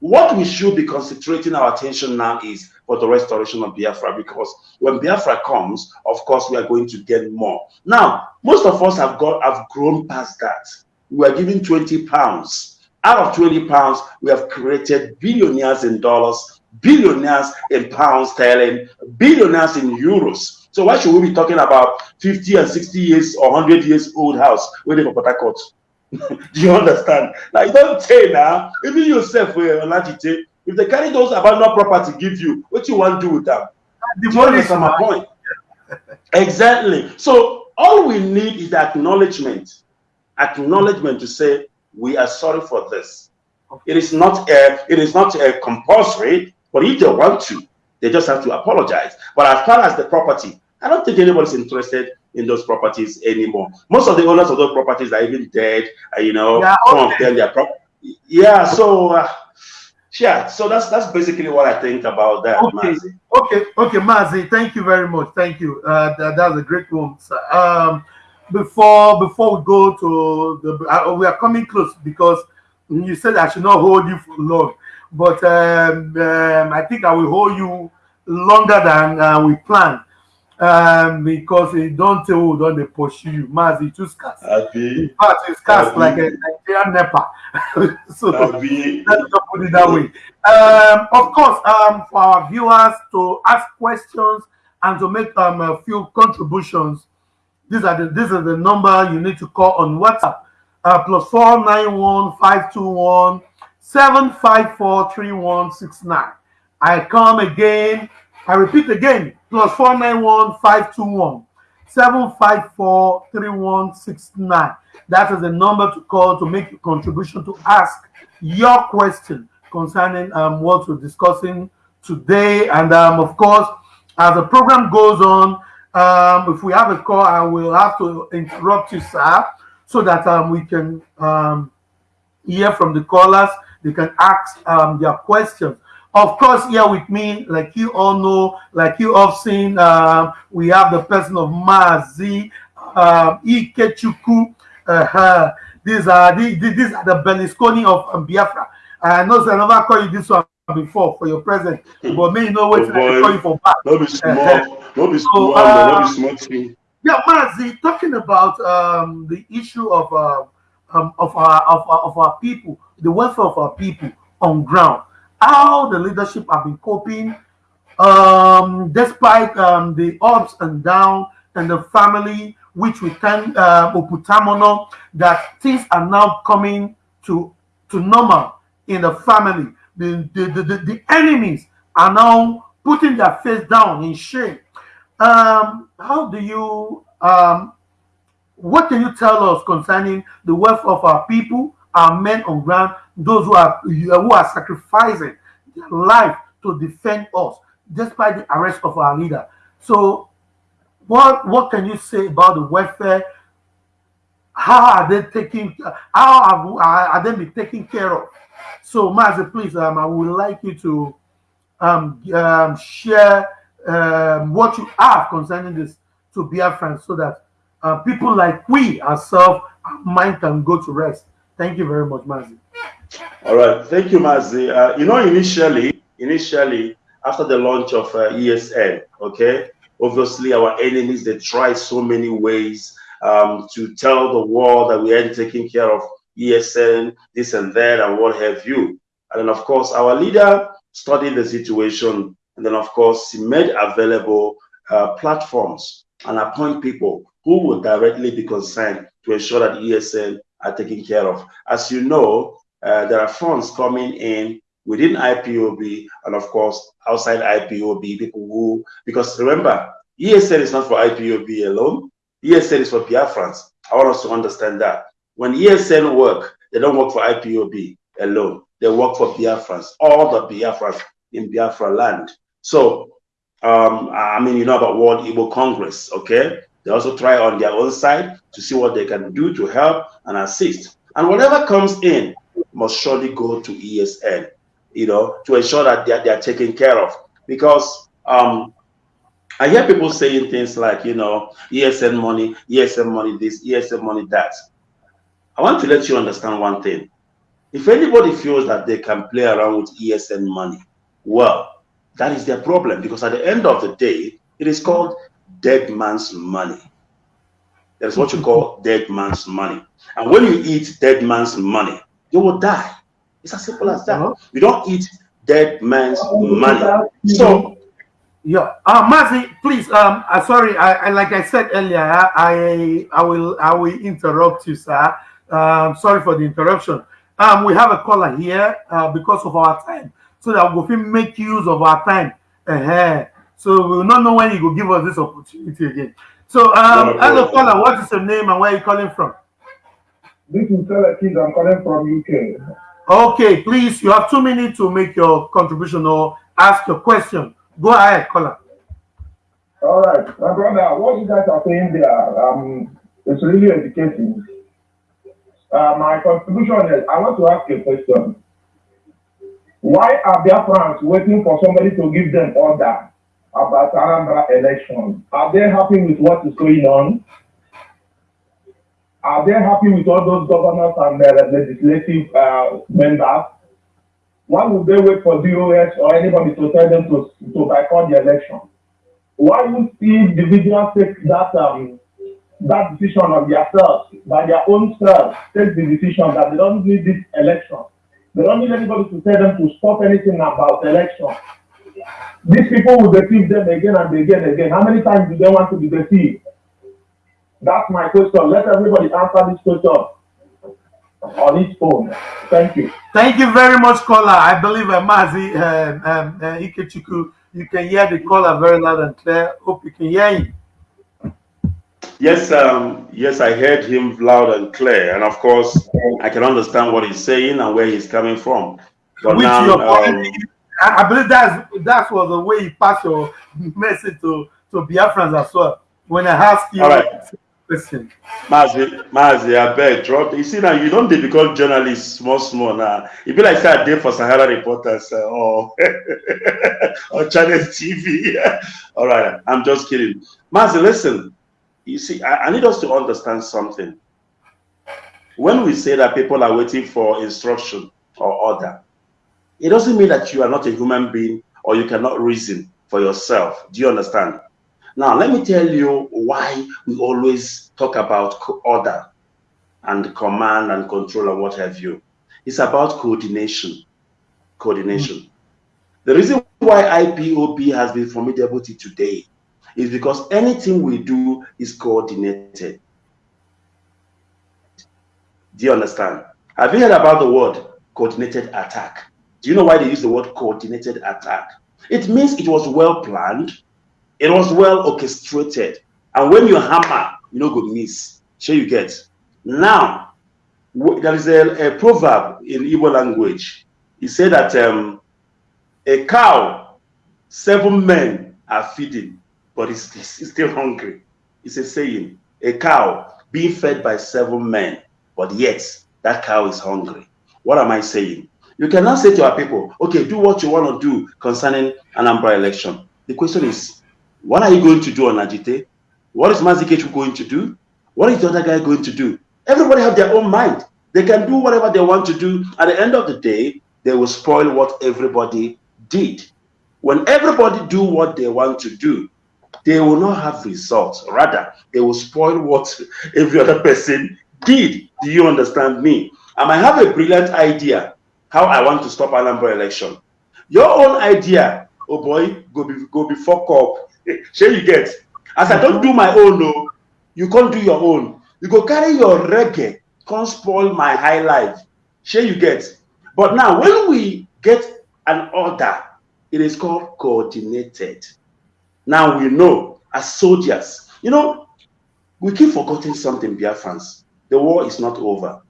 What we should be concentrating our attention now is for the restoration of Biafra because when Biafra comes, of course, we are going to get more. Now, most of us have got have grown past that. We are giving 20 pounds out of 20 pounds, we have created billionaires in dollars, billionaires in pounds sterling, billionaires in euros. So why should we be talking about 50 and 60 years or 100 years old house waiting for Port Do you understand? Like, don't say now, even yourself, eh, if they carry those abandoned property give you, what you want to do with them? The money is my point. exactly. So all we need is the acknowledgement. Acknowledgement to say, we are sorry for this. It is not a, it is not a compulsory, but if they want to, they just have to apologize. But as far as the property, I don't think anybody's interested in those properties anymore. Most of the owners of those properties are even dead. Uh, you know, yeah, some okay. of them they are yeah. So uh, yeah, so that's that's basically what I think about that. Okay, Mazi. okay, okay, Mazi. Thank you very much. Thank you. Uh, that, that was a great one. Um, before before we go to the uh, we are coming close because you said I should not hold you for long, but um, um, I think I will hold you longer than uh, we planned um, because it don't tell don't they pursue you. Maz, it too scarce. In fact, it's scarce like a Nigerian NEPA. so let's put it that way. Um, of course, um, for our viewers to ask questions and to make um, a few contributions these are the this is the number you need to call on WhatsApp. Uh, plus four nine one five two one seven five four three one six nine. I come again. I repeat again. Plus four nine one five two one seven five four three one six nine. That is the number to call to make a contribution to ask your question concerning um, what we're discussing today. And um, of course, as the program goes on, um, if we have a call, I will have to interrupt you, sir, so that um, we can um, hear from the callers. They can ask um, their questions. Of course, here with me, like you all know, like you have seen, uh, we have the person of Mazi uh, Ikechukwu. Uh, these are the, these are the Berlusconi of um, Biafra. I know, so I never call you this one before for your present, but may you know what oh, I call you for back. Don't be small. Be small. So, uh, don't be small too. Yeah, Mazi, talking about um, the issue of uh, um, of our of, of our people, the welfare of our people on ground, how the leadership have been coping, um, despite um, the ups and downs and the family, which we can uh, oputamono, that things are now coming to to normal in the family the, the, the, the, enemies are now putting their face down in shame. Um, how do you, um, what can you tell us concerning the welfare of our people, our men on ground, those who are who are sacrificing their life to defend us, despite the arrest of our leader? So, what what can you say about the welfare? How are they taking? How are, are they being taken care of? So, Mazi, please, um, I would like you to um, um, share um, what you have concerning this to Biafrans so that uh, people like we ourselves, our mind can go to rest. Thank you very much, Mazi. All right. Thank you, Mazi. Uh, you know, initially, initially, after the launch of uh, ESN, okay, obviously our enemies, they try so many ways um, to tell the world that we are taking care of ESN, this and that, and what have you. And then, of course, our leader studied the situation, and then, of course, he made available uh, platforms and appoint people who will directly be concerned to ensure that ESN are taken care of. As you know, uh, there are funds coming in within IPOB and, of course, outside IPOB, people who, because remember, ESN is not for IPOB alone. ESN is for Biafrans. I want us to understand that when ESN work, They don't work for IPOB alone. They work for Biafrans, all the Biafrans in Biafra land. So, um, I mean, you know about World Igbo Congress, okay? They also try on their own side to see what they can do to help and assist. And whatever comes in must surely go to ESN, you know, to ensure that they are, they are taken care of. Because um, I hear people saying things like, you know, ESN money, ESN money this, ESN money that. I want to let you understand one thing. If anybody feels that they can play around with ESN money, well, that is their problem because at the end of the day, it is called dead man's money. That's what you call dead man's money. And when you eat dead man's money, you will die. It's as simple as that. You don't eat dead man's money. So yeah, uh, Mazi, please. Um, uh, sorry. I, I, like I said earlier, I I will I will interrupt you, sir. Um, sorry for the interruption. Um, we have a caller here uh, because of our time, so that we can make use of our time. Uh -huh. So we will not know when you will give us this opportunity again. So, um, hello, caller. What is your name and where are you calling from? This is Kid. I'm calling from UK. Okay, please. You have two minutes to make your contribution or ask your question. Go ahead, caller. All right, my brother. What you guys are saying there, um, it's really educating. Uh, my contribution is I want to ask a question. Why are their friends waiting for somebody to give them order about Anambra election? Are they happy with what is going on? Are they happy with all those governors and their legislative uh, members? Why would they wait for DOS or anybody to tell them to, to boycott the election? Why would individuals take that um, that decision on themselves, by their own self, take the decision that they don't need this election? They don't need anybody to tell them to stop anything about election. These people will deceive them again and again and again. How many times do they want to be deceived? That's my question. Let everybody answer this question on its own. Thank you. Thank you very much, caller. I believe uh, Mazi um, um, uh, you can hear the caller very loud and clear. Hope you can hear him. Yes, um, yes, I heard him loud and clear, and of course, I can understand what he's saying and where he's coming from. But Which now, um, I, I believe that's that was the way he passed your message to to Biafrans as well. When I ask you All right. question. Mazi, Mazi, I beg, drop. You see now, you don't become journalists small, small now. It be like that day for Sahara reporters uh, or or Channel TV. All right, I'm just kidding. Mazi, listen. You see, I, I need us to understand something. When we say that people are waiting for instruction or order, it doesn't mean that you are not a human being or you cannot reason for yourself. Do you understand? Now, let me tell you why we always talk about order and command and control and what have you. It's about coordination. Coordination. Mm. The reason why IPOB has been formidable to today is because anything we do is coordinated. Do you understand? Have you heard about the word coordinated attack? Do you know why they use the word coordinated attack? It means it was well planned, it was well orchestrated. And when you hammer, you know, good miss. Sure, you get. Now, there is a, a proverb in Igbo language. He said that um, a cow, seven men are feeding, but it's, it's still hungry. It's a saying. A cow being fed by seven men, but yet that cow is hungry. What am I saying? You cannot say to our people, okay, do what you want to do concerning an Anambra election. The question is, what are you going to do Onajite? What is Mazi Ikechukwu going to do? What is the other guy going to do? Everybody have their own mind. They can do whatever they want to do. At the end of the day, they will spoil what everybody did. When everybody do what they want to do, they will not have results. Rather, they will spoil what every other person did. Do you understand me? I might have a brilliant idea how I want to stop Anambra election. Your own idea, oh boy, go be go be fuck up. Share you get. As I don't do my own, no, you can't do your own. You go carry your reggae, can't spoil my high life. Share you get. But now when we get an order, it is called coordinated. Now we know as soldiers, you know, we keep forgetting something, Biafrans. The war is not over.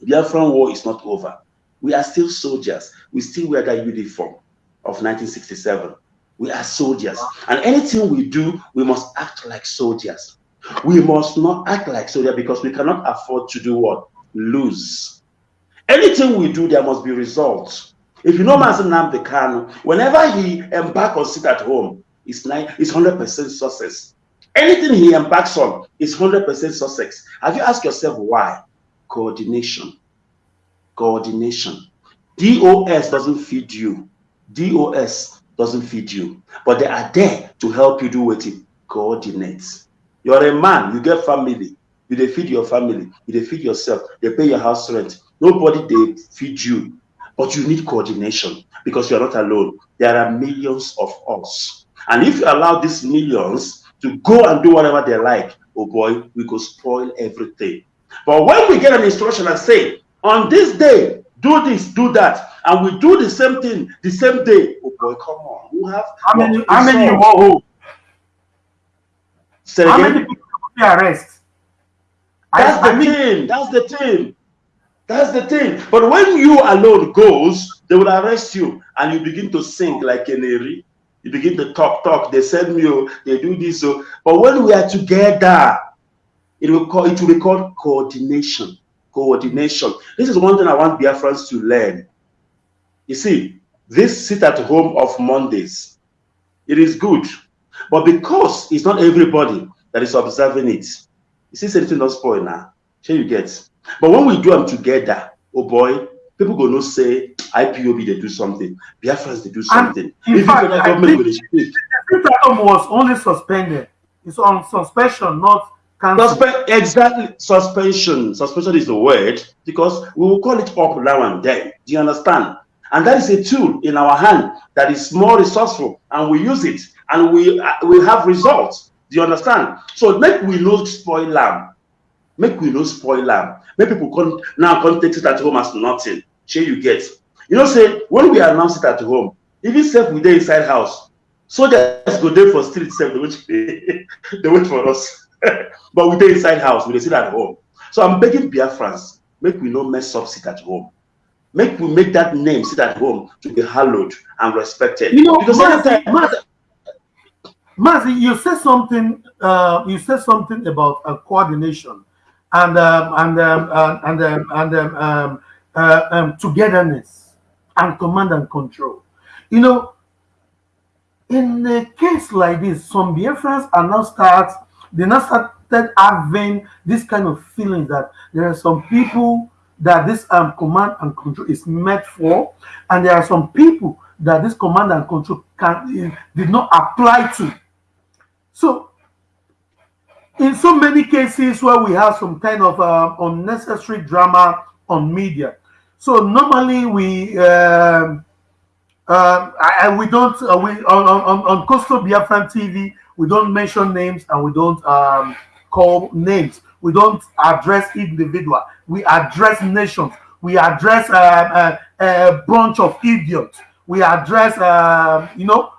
Biafran war is not over. We are still soldiers. We still wear that uniform of 1967. We are soldiers. And anything we do, we must act like soldiers. We must not act like soldiers because we cannot afford to do what? Lose. Anything we do, there must be results. If you know Mazi Nnamdi Kanu, whenever he embark or sit at home, it's, nine, it's 100% success. Anything he embarks on is 100% success. Have you asked yourself why? Coordination. Coordination. DOS doesn't feed you. DOS doesn't feed you. But they are there to help you do what it. Coordinate. You're a man, you get family. You they feed your family. You they feed yourself. They pay your house rent. Nobody they feed you. But you need coordination because you're not alone. There are millions of us. And if you allow these millions to go and do whatever they like, oh boy, we could spoil everything. But when we get an instruction and say, on this day, do this, do that, and we do the same thing the same day, oh boy, come on. We have how many how many more How many people arrest? That's I, the I mean, thing. That's the thing. That's the thing. But when you alone goes, they will arrest you and you begin to sing like an Neri. You begin to talk, talk. They send me, oh, they do this. So, oh. but when we are together, it will call it will be called coordination. Coordination. This is one thing I want Biafrans to learn. You see, this sit at home of Mondays, it is good. But because it's not everybody that is observing it, you see, something not spoil now. Sure you get. But when we do them together, oh boy, people go no say IPOB they do something, Biafrans they do something. And in if fact, government will speak. The was only suspended. It's on suspension, not cancelled. Suspe exactly, suspension. Suspension is the word because we will call it up now and then. Do you understand? And that is a tool in our hand that is more resourceful, and we use it, and we uh, we have results. Do you understand? So make we not spoil lamb. Make we not spoil lamb. Make people come now come take it at home as nothing. Share you get. You know, say when we announce it at home, even self we dey inside house, So soldiers go there for street self, they wait, they wait for us. but we dey inside house, we dey sit at home. So I'm begging Biafrans, make we no mess up sit at home. Make we make that name sit at home to be hallowed and respected. You know, because Mazi, Mazi, Mazi, you said something. Uh, you said something about uh, coordination and um, and um, uh, and um, and um, um, uh, um, togetherness and command and control. You know, in a case like this, some Biafrans are now start they now started having this kind of feeling that there are some people that this um, command and control is meant for, and there are some people that this command and control can did not apply to. So in so many cases where we have some kind of uh, unnecessary drama on media. So normally we um, uh, I, we don't uh, we on on on Coastal Biafran TV we don't mention names and we don't um, call names. We don't address individual. We address nations. We address uh, uh, a bunch of idiots. We address uh, you know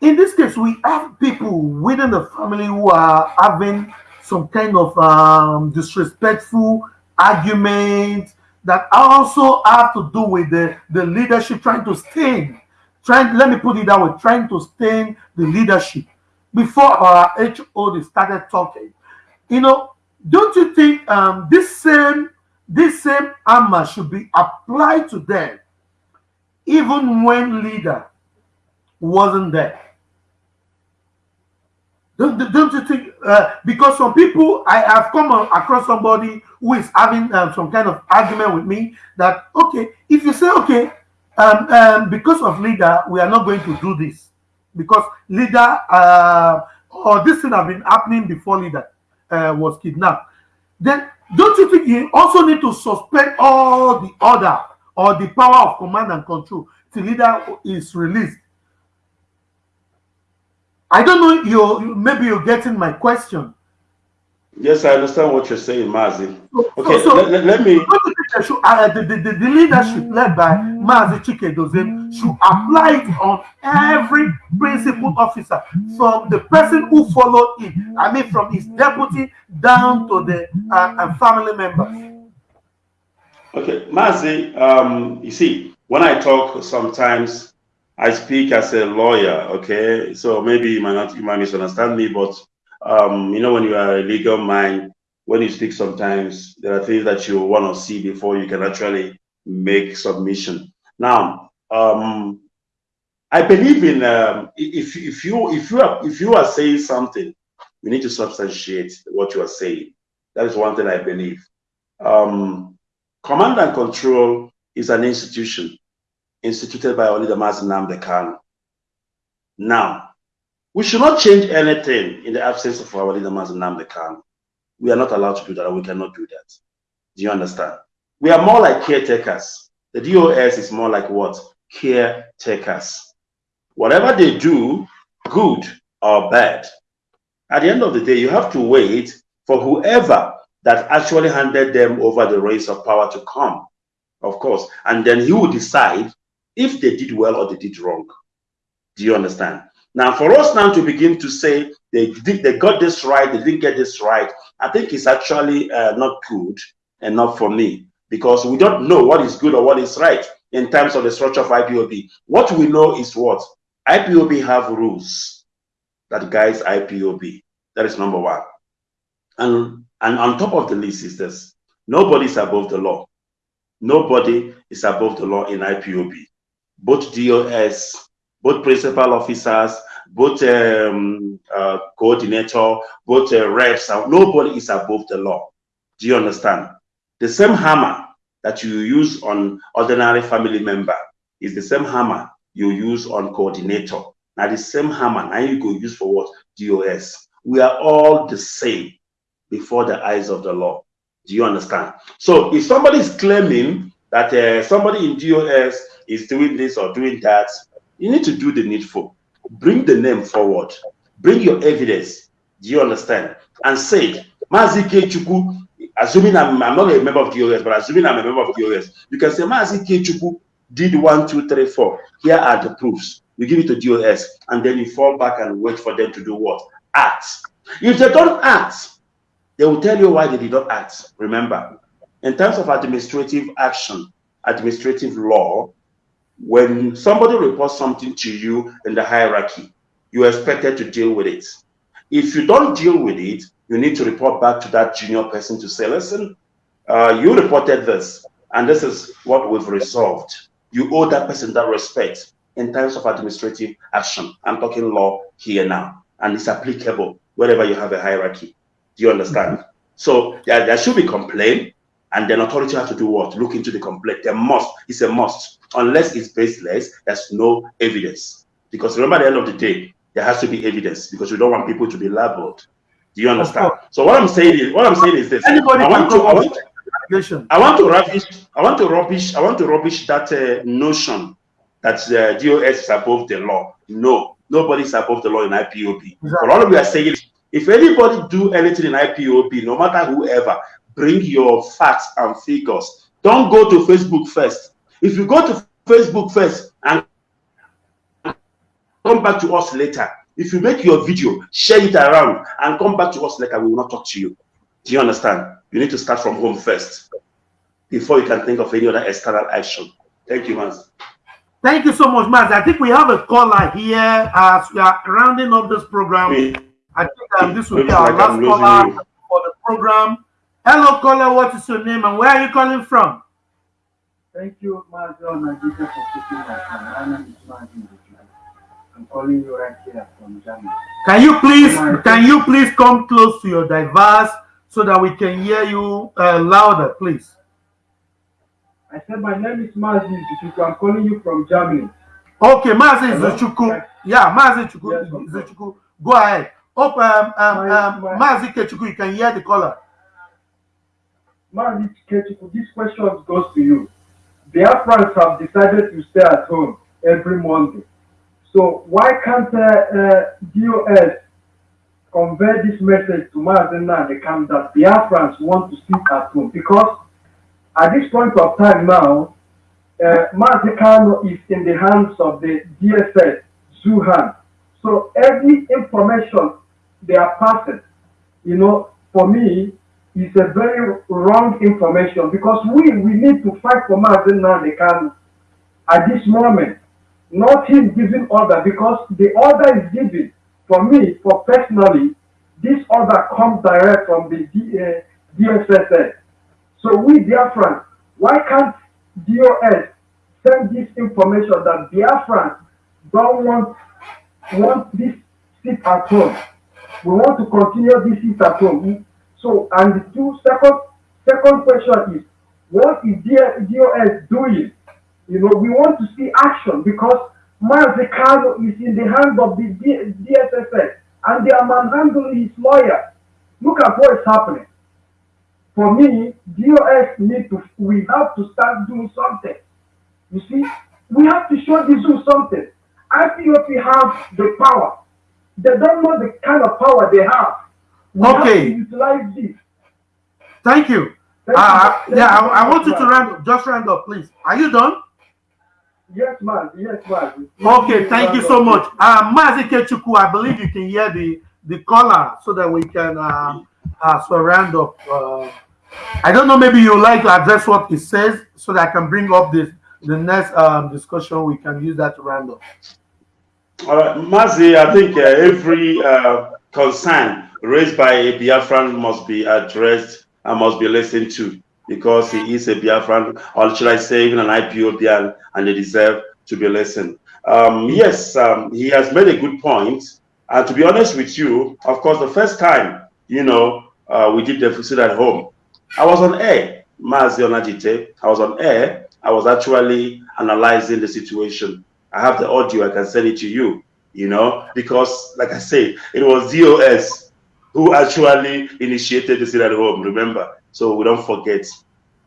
in this case, we have people within the family who are having some kind of um, disrespectful argument that also have to do with the, the leadership trying to stain, trying, let me put it that way, trying to stain the leadership. Before our HOD started talking, you know, don't you think um, this same this same armor should be applied to them even when leader wasn't there? Don't, don't you think? Uh, because some people, I have come across somebody who is having um, some kind of argument with me that, okay, if you say, okay, um, um, because of leader, we are not going to do this because leader uh, or this thing have been happening before leader uh, was kidnapped. Then don't you think you also need to suspend all the order or the power of command and control till leader is released? I don't know. You maybe you're getting my question. Yes, I understand what you're saying, Mazi. Okay, so, so let, let, me. Uh, the, the, the, the, leadership led by Mazi Chika Edoziem should apply it on every principal officer, from the person who followed him. I mean, from his deputy down to the uh, uh family members. Okay, Mazi, um, you see, when I talk, sometimes I speak as a lawyer. Okay, so maybe you might not, you might misunderstand me, but um, you know, when you are a legal mind, when you speak, sometimes there are things that you want to see before you can actually make submission. Now, um, I believe in um, if if you if you are if you are saying something, you need to substantiate what you are saying. That is one thing I believe. Um, command and control is an institution instituted by Olida Nnamdi Kanu. Now, we should not change anything in the absence of our leader Nnamdi Kanu. We are not allowed to do that, and we cannot do that. Do you understand? We are more like caretakers. The DOS is more like what? Caretakers. Whatever they do, good or bad, at the end of the day, you have to wait for whoever that actually handed them over the reins of power to come, of course. And then he will decide if they did well or they did wrong. Do you understand? Now, for us now to begin to say they did, they got this right, they didn't get this right, I think it's actually uh, not good and not for me because we don't know what is good or what is right in terms of the structure of IPOB. What we know is what IPOB have rules that guides IPOB. That is number one. And and on top of the list is this: nobody is above the law. Nobody is above the law in IPOB. Both DOS, both principal officers, both um, uh, coordinator, both uh, reps, nobody is above the law. Do you understand? The same hammer that you use on ordinary family member is the same hammer you use on coordinator. Now the same hammer, now you go use for what? DOS. We are all the same before the eyes of the law. Do you understand? So if somebody is claiming that uh, somebody in DOS is doing this or doing that, you need to do the needful. Bring the name forward. Bring your evidence. Do you understand? And say, "Mazi Chuku, assuming I'm, I'm, not a member of DOS, but assuming I'm a member of DOS, you can say Mazi Chuku did one, two, three, four. Here are the proofs. You give it to DOS, and then you fall back and wait for them to do what? Act. If they don't act, they will tell you why they did not act. Remember, in terms of administrative action, administrative law, when somebody reports something to you in the hierarchy, you're expected to deal with it. If you don't deal with it, you need to report back to that junior person to say, listen, uh, you reported this, and this is what we've resolved. You owe that person that respect in terms of administrative action. I'm talking law here now, and it's applicable wherever you have a hierarchy. Do you understand? Mm -hmm. So there, there should be complaint, and then authority have to do what? Look into the complaint. They must, it's a must. Unless it's baseless, there's no evidence. Because remember, at the end of the day, there has to be evidence because we don't want people to be labeled. Do you understand? So what I'm saying is, what I'm saying is this: Anybody I want to, I want, I want to rubbish, I want to rubbish, I want to rubbish that uh, notion that uh, DOS is above the law. No, nobody is above the law in IPOB. Exactly. But all we are saying if anybody do anything in IPOB, no matter whoever, bring your facts and figures. Don't go to Facebook first. If you go to Facebook first and come back to us later, if you make your video, share it around and come back to us later, we will not talk to you. Do you understand? You need to start from home first before you can think of any other external action. Thank you, Maz. Thank you so much, Maz. I think we have a caller here as we are rounding up this program. I think um, this will be our last caller for the program. Hello, caller. What is your name and where are you calling from? Thank you, Mazi Onajite, for taking my time. My name is I'm calling you right here from Germany. Can you please can you please come close to your device so that we can hear you uh, louder, please? I said my name is Mazi Zuchuku. I'm calling you from Germany. Okay, Mazi Zuchuku. Yeah, Mazi Zuchuku. Yes, Go ahead. Hope um, um, um, Mazi Kechuku, you can hear the caller. Kechuku, this question goes to you. The Afrans have decided to stay at home every Monday. So why can't uh, uh, DOS convey this message to Mazina and the camp that the Afrans want to sit at home? Because at this point of time now, uh, Mazi Kanu is in the hands of the DSS, Zuhan. So every information they are passing, you know, for me, is a very wrong information because we we need to fight for Mazi Nnamdi Kanu at this moment, not him giving order because the order is given. For me, for personally, this order comes direct from the D, uh, DSSS. So we Biafrans, why can't DOS send this information that Biafrans don't want want this sit at home. We want to continue this sit at home. So, and the two second second question is, what is DOS doing? You know, we want to see action because Mazi Kanu is in the hands of the DSSS and they are manhandling his lawyer. Look at what is happening. For me, DOS need to, we have to start doing something. You see, we have to show this do something. IPOB have the power. They don't know the kind of power they have. We okay. Utilize this. Thank you. Thank uh, you. yeah, Thank I, you I very want you to man. round just round up, please. Are you done? Yes, man. Yes, man. Okay, thank you so much. Uh, Mazi Ikechukwu, I believe you can hear the the caller so that we can um, uh, so round up. Uh, I don't know, maybe you would like to address what it says so that I can bring up this the next um, discussion. We can use that to round up. All right, Mazi, I think uh, every uh, concern raised by a Biafran must be addressed and must be listened to because he is a Biafran, or should I say, even an IPOBian, and they deserve to be listened. Um, yes, um, he has made a good point. And to be honest with you, of course, the first time, you know, uh, we did the sit at home, I was on air, Mazi Onajite. I was on air. I was actually analyzing the situation. I have the audio. I can send it to you. You know, because like I said, it was DOS who actually initiated the at home. Remember, so we don't forget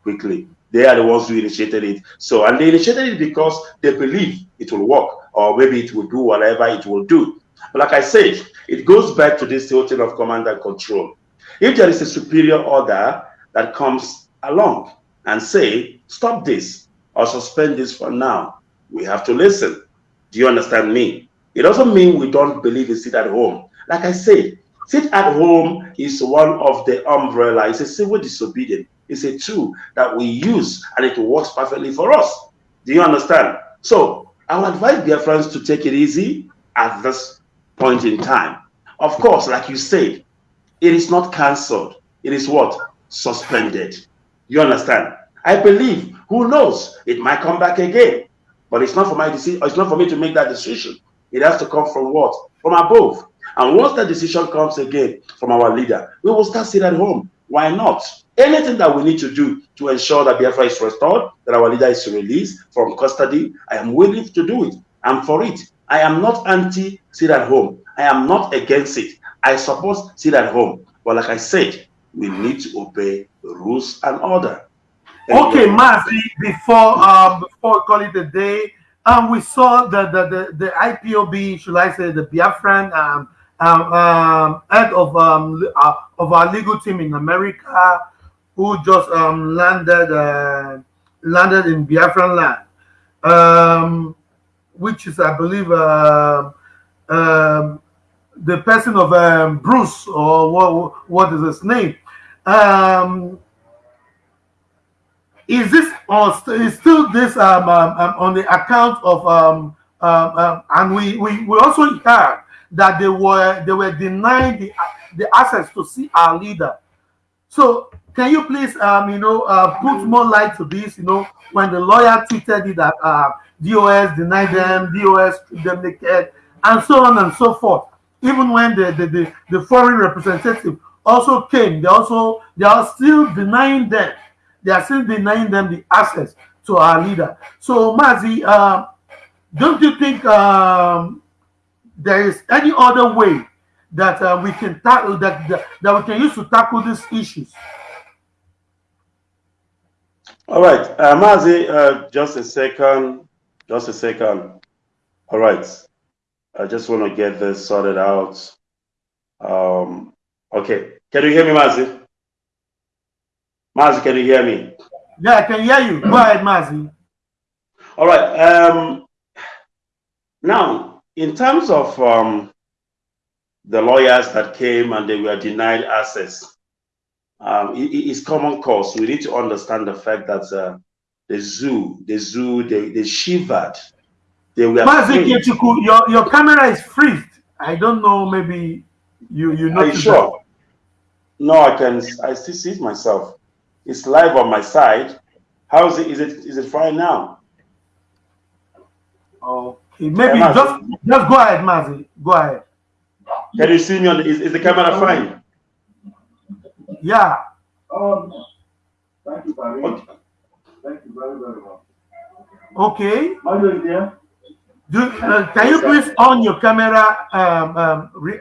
quickly. They are the ones who initiated it. So, and they initiated it because they believe it will work, or maybe it will do whatever it will do. But like I said, it goes back to this whole thing of command and control. If there is a superior order that comes along and say, stop this or suspend this for now, we have to listen. Do you understand me? It doesn't mean we don't believe in sit at home. Like I said, sit at home is one of the umbrella. It's a civil disobedience. It's a tool that we use and it works perfectly for us. Do you understand? So I would advise dear friends to take it easy at this point in time. Of course, like you said, it is not cancelled. It is what? Suspended. You understand? I believe, who knows, it might come back again. But it's not for my decision, it's not for me to make that decision. It has to come from what? From above. And once that decision comes again from our leader, we will start sitting at home. Why not? Anything that we need to do to ensure that Biafra is restored, that our leader is released from custody, I am willing to do it. I'm for it. I am not anti sit at home. I am not against it. I support sit at home. But like I said, we need to obey rules and order. Okay, Mazi, before um before it a day, um we saw the the the, the IPOB, should I say the Biafran um um, um head of um uh, of our legal team in America who just um landed uh, landed in Biafran land. Um which is I believe uh, um the person of um, Bruce or what what is his name? Um is this or st- is still this um, um, um, on the account of um, um, um, and we, we we also heard that they were they were denied the the access to see our leader. So can you please um you know uh, put more light to this you know when the lawyer tweeted that uh, dos denied them dos them naked and so on and so forth. Even when the the, the, the foreign representative also came they also they are still denying them. They are still denying them the access to our leader. So, Mazi, uh, don't you think um, there is any other way that uh, we can tackle that, that that we can use to tackle these issues? All right, uh, Mazi, uh, just a second, just a second. All right, I just want to get this sorted out. Um, okay, can you hear me, Mazi? Mazi, can you hear me? Yeah, I can hear you. Go ahead, Mazi. All right. Um, now, in terms of um, the lawyers that came and they were denied access, um, it, it's common cause. We need to understand the fact that uh, the zoo, the zoo, they, they shivered. They were your, your camera is freezed. I don't know, maybe you you know. Are you sure? No, I can I still see it myself. It's live on my side. How is it is it is it fine now? Okay, maybe yeah, just just go ahead, Mazi. Go ahead. Can you see me on the, is, is the camera fine? Yeah. Um, thank you very much. Thank you very, very much. Okay. Mario, Do, uh, can you please on your camera, um, um, re,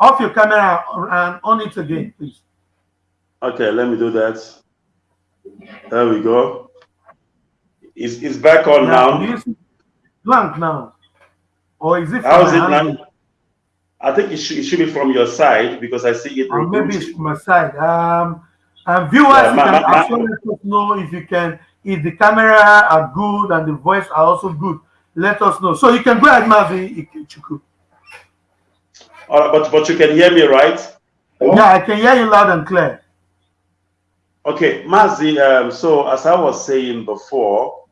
off your camera and on it again, please? Okay, let me do that. There we go. It's, it's back on now. now. Blank now. Or is it? How is it now? I think it should, it should be from your side because I see it. Or maybe it's from my side. Um, and viewers, yeah, you can let us know if you can, if the camera are good and the voice are also good. Let us know. So you can go ahead, Mazi Ikechukwu. All right, but but you can hear me, right? Yeah, I can hear you loud and clear. Okay, Mazi. Um, so as I was saying before,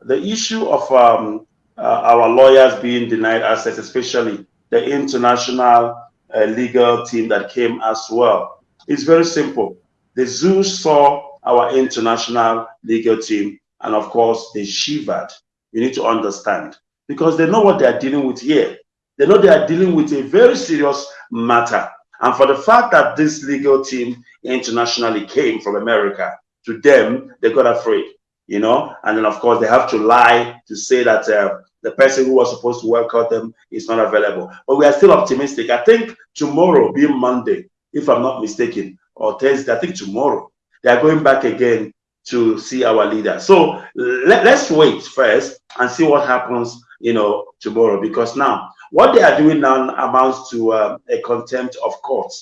the issue of um, our lawyers being denied access, especially the international uh, legal team that came as well. It's very simple. The zoo saw our international legal team, and of course, they shivered. You need to understand because they know what they are dealing with here. They know they are dealing with a very serious matter. And for the fact that this legal team internationally came from America, to them, they got afraid, you know. And then, of course, they have to lie to say that uh, the person who was supposed to welcome them is not available. But we are still optimistic. I think tomorrow, being Monday, if I'm not mistaken, or Thursday, I think tomorrow, they are going back again to see our leader. So let, us wait first and see what happens, you know, tomorrow. Because now, what they are doing now amounts to uh, a contempt of court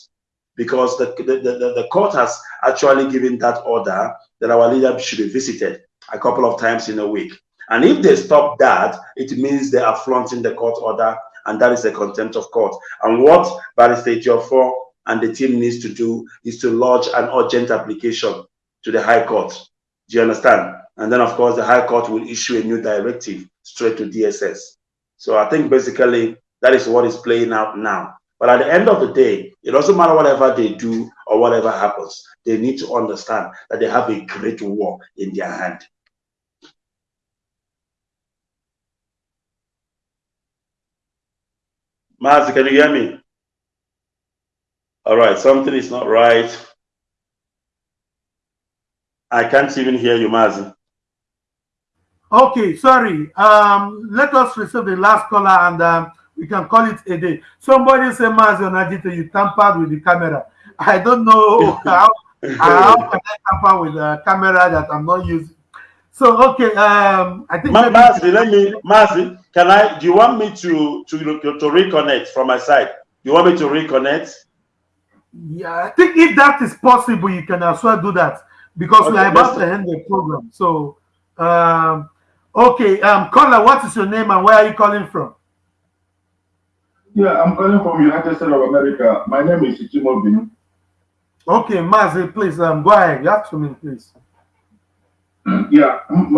Because the, the, the, the court has actually given that order that our leader should be visited a couple of times in a week. And if they stop that, it means they are flaunting the court order, and that is a contempt of court. And what Barrister Geoffrey and the team needs to do is to lodge an urgent application to the High Court. Do you understand? And then, of course, the High Court will issue a new directive straight to DSS. So I think basically that is what is playing out now. But at the end of the day, it doesn't matter whatever they do or whatever happens. They need to understand that they have a great war in their hand. Mazi, can you hear me? All right, something is not right. I can't even hear you, Mazi. Okay, sorry. Um, let us receive the last caller and um, we can call it a day. Somebody say, Mazi Onajite, you tampered with the camera. I don't know how, how can I tamper with a camera that I'm not using. So okay, um, I think. Ma Mazi, let me, Mazi, can I? Do you want me to to to reconnect from my side? You want me to reconnect? Yeah, I think if that is possible, you can as well do that because okay, we are about to end the program. So, um, okay, um, caller, what is your name and where are you calling from? Yeah, I'm calling from United States of America. My name is Ichimo Binu. Okay, Mazi, please um, go ahead. You have to me, please. Yeah, um,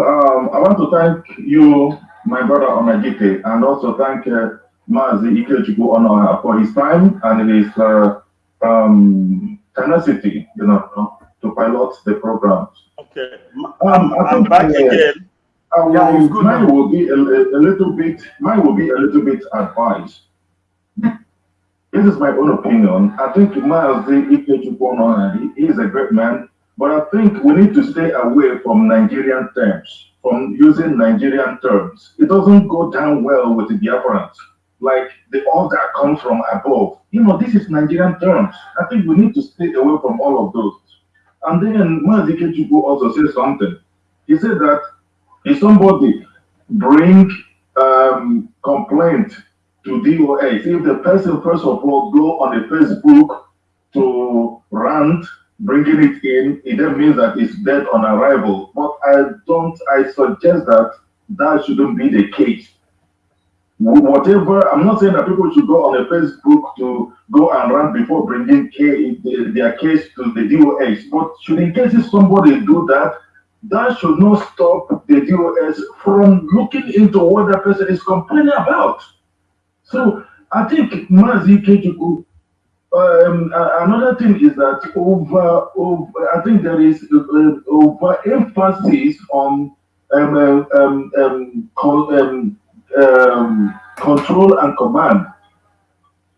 I want to thank you, my brother Onajite, and also thank uh, Mazi Ikechukwu Onuoha for his time and his uh, um, tenacity, you know, to pilot the programs. Okay, um, I am back uh, again. Will, yeah, it's good. Mine will be a, a, little bit. Mine will be a little bit advice. This is my own opinion. I think Mazi Ikechukwu Onuoha, he is a great man but I think we need to stay away from Nigerian terms, from using Nigerian terms. It doesn't go down well with the Biafrans, like the order comes from above. You know, this is Nigerian terms. I think we need to stay away from all of those. And then Mazi Ikechukwu also said something. He said that if somebody bring um, complaint to DOA, if the person first of all go on the Facebook to rant bringing it in, it then means that it's dead on arrival. But I don't, I suggest that that shouldn't be the case. whatever. I'm not saying that people should go on a Facebook to go and run before bringing case, their case to the DOS. But should in cases somebody do that, that should not stop the DOS from looking into what that person is complaining about. So I think Mazi Ikechukwu, um, another thing is that over, over I think there is uh, over emphasis on um, um, um, um, um um, control and command.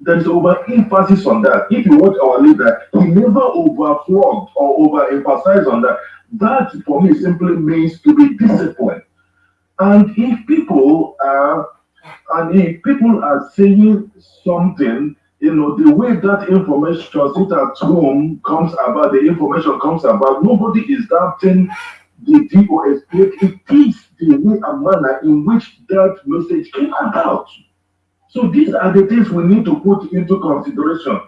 There is over emphasis on that. If you watch our leader, he never overflogged or overemphasized on that. That for me simply means to be disciplined. And if people are and if people are saying something, you know, the way that information sit at home comes about, the information comes about, nobody is doubting the DOS. It is the way and manner in which that message came about. So these are the things we need to put into consideration.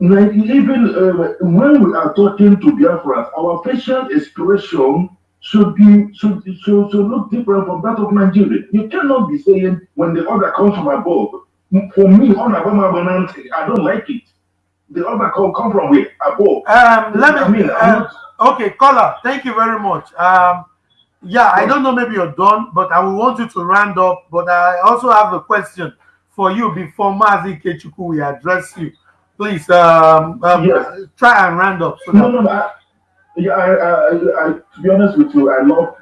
Like even uh, when we are talking to Biafrans, our facial expression should be should, should should look different from that of Nigeria. You cannot be saying when the order comes from above. For me, I don't like it. The other come come from where above. Um, let me. I mean, uh, okay, caller. Thank you very much. Um, yeah, I don't know, maybe you're done, but I will want you to round up. But I also have a question for you before Mazi Ikechukwu we address you. Please um, um yes. try and round up. So no, no, no. Yeah, I, I, I, to be honest with you, I love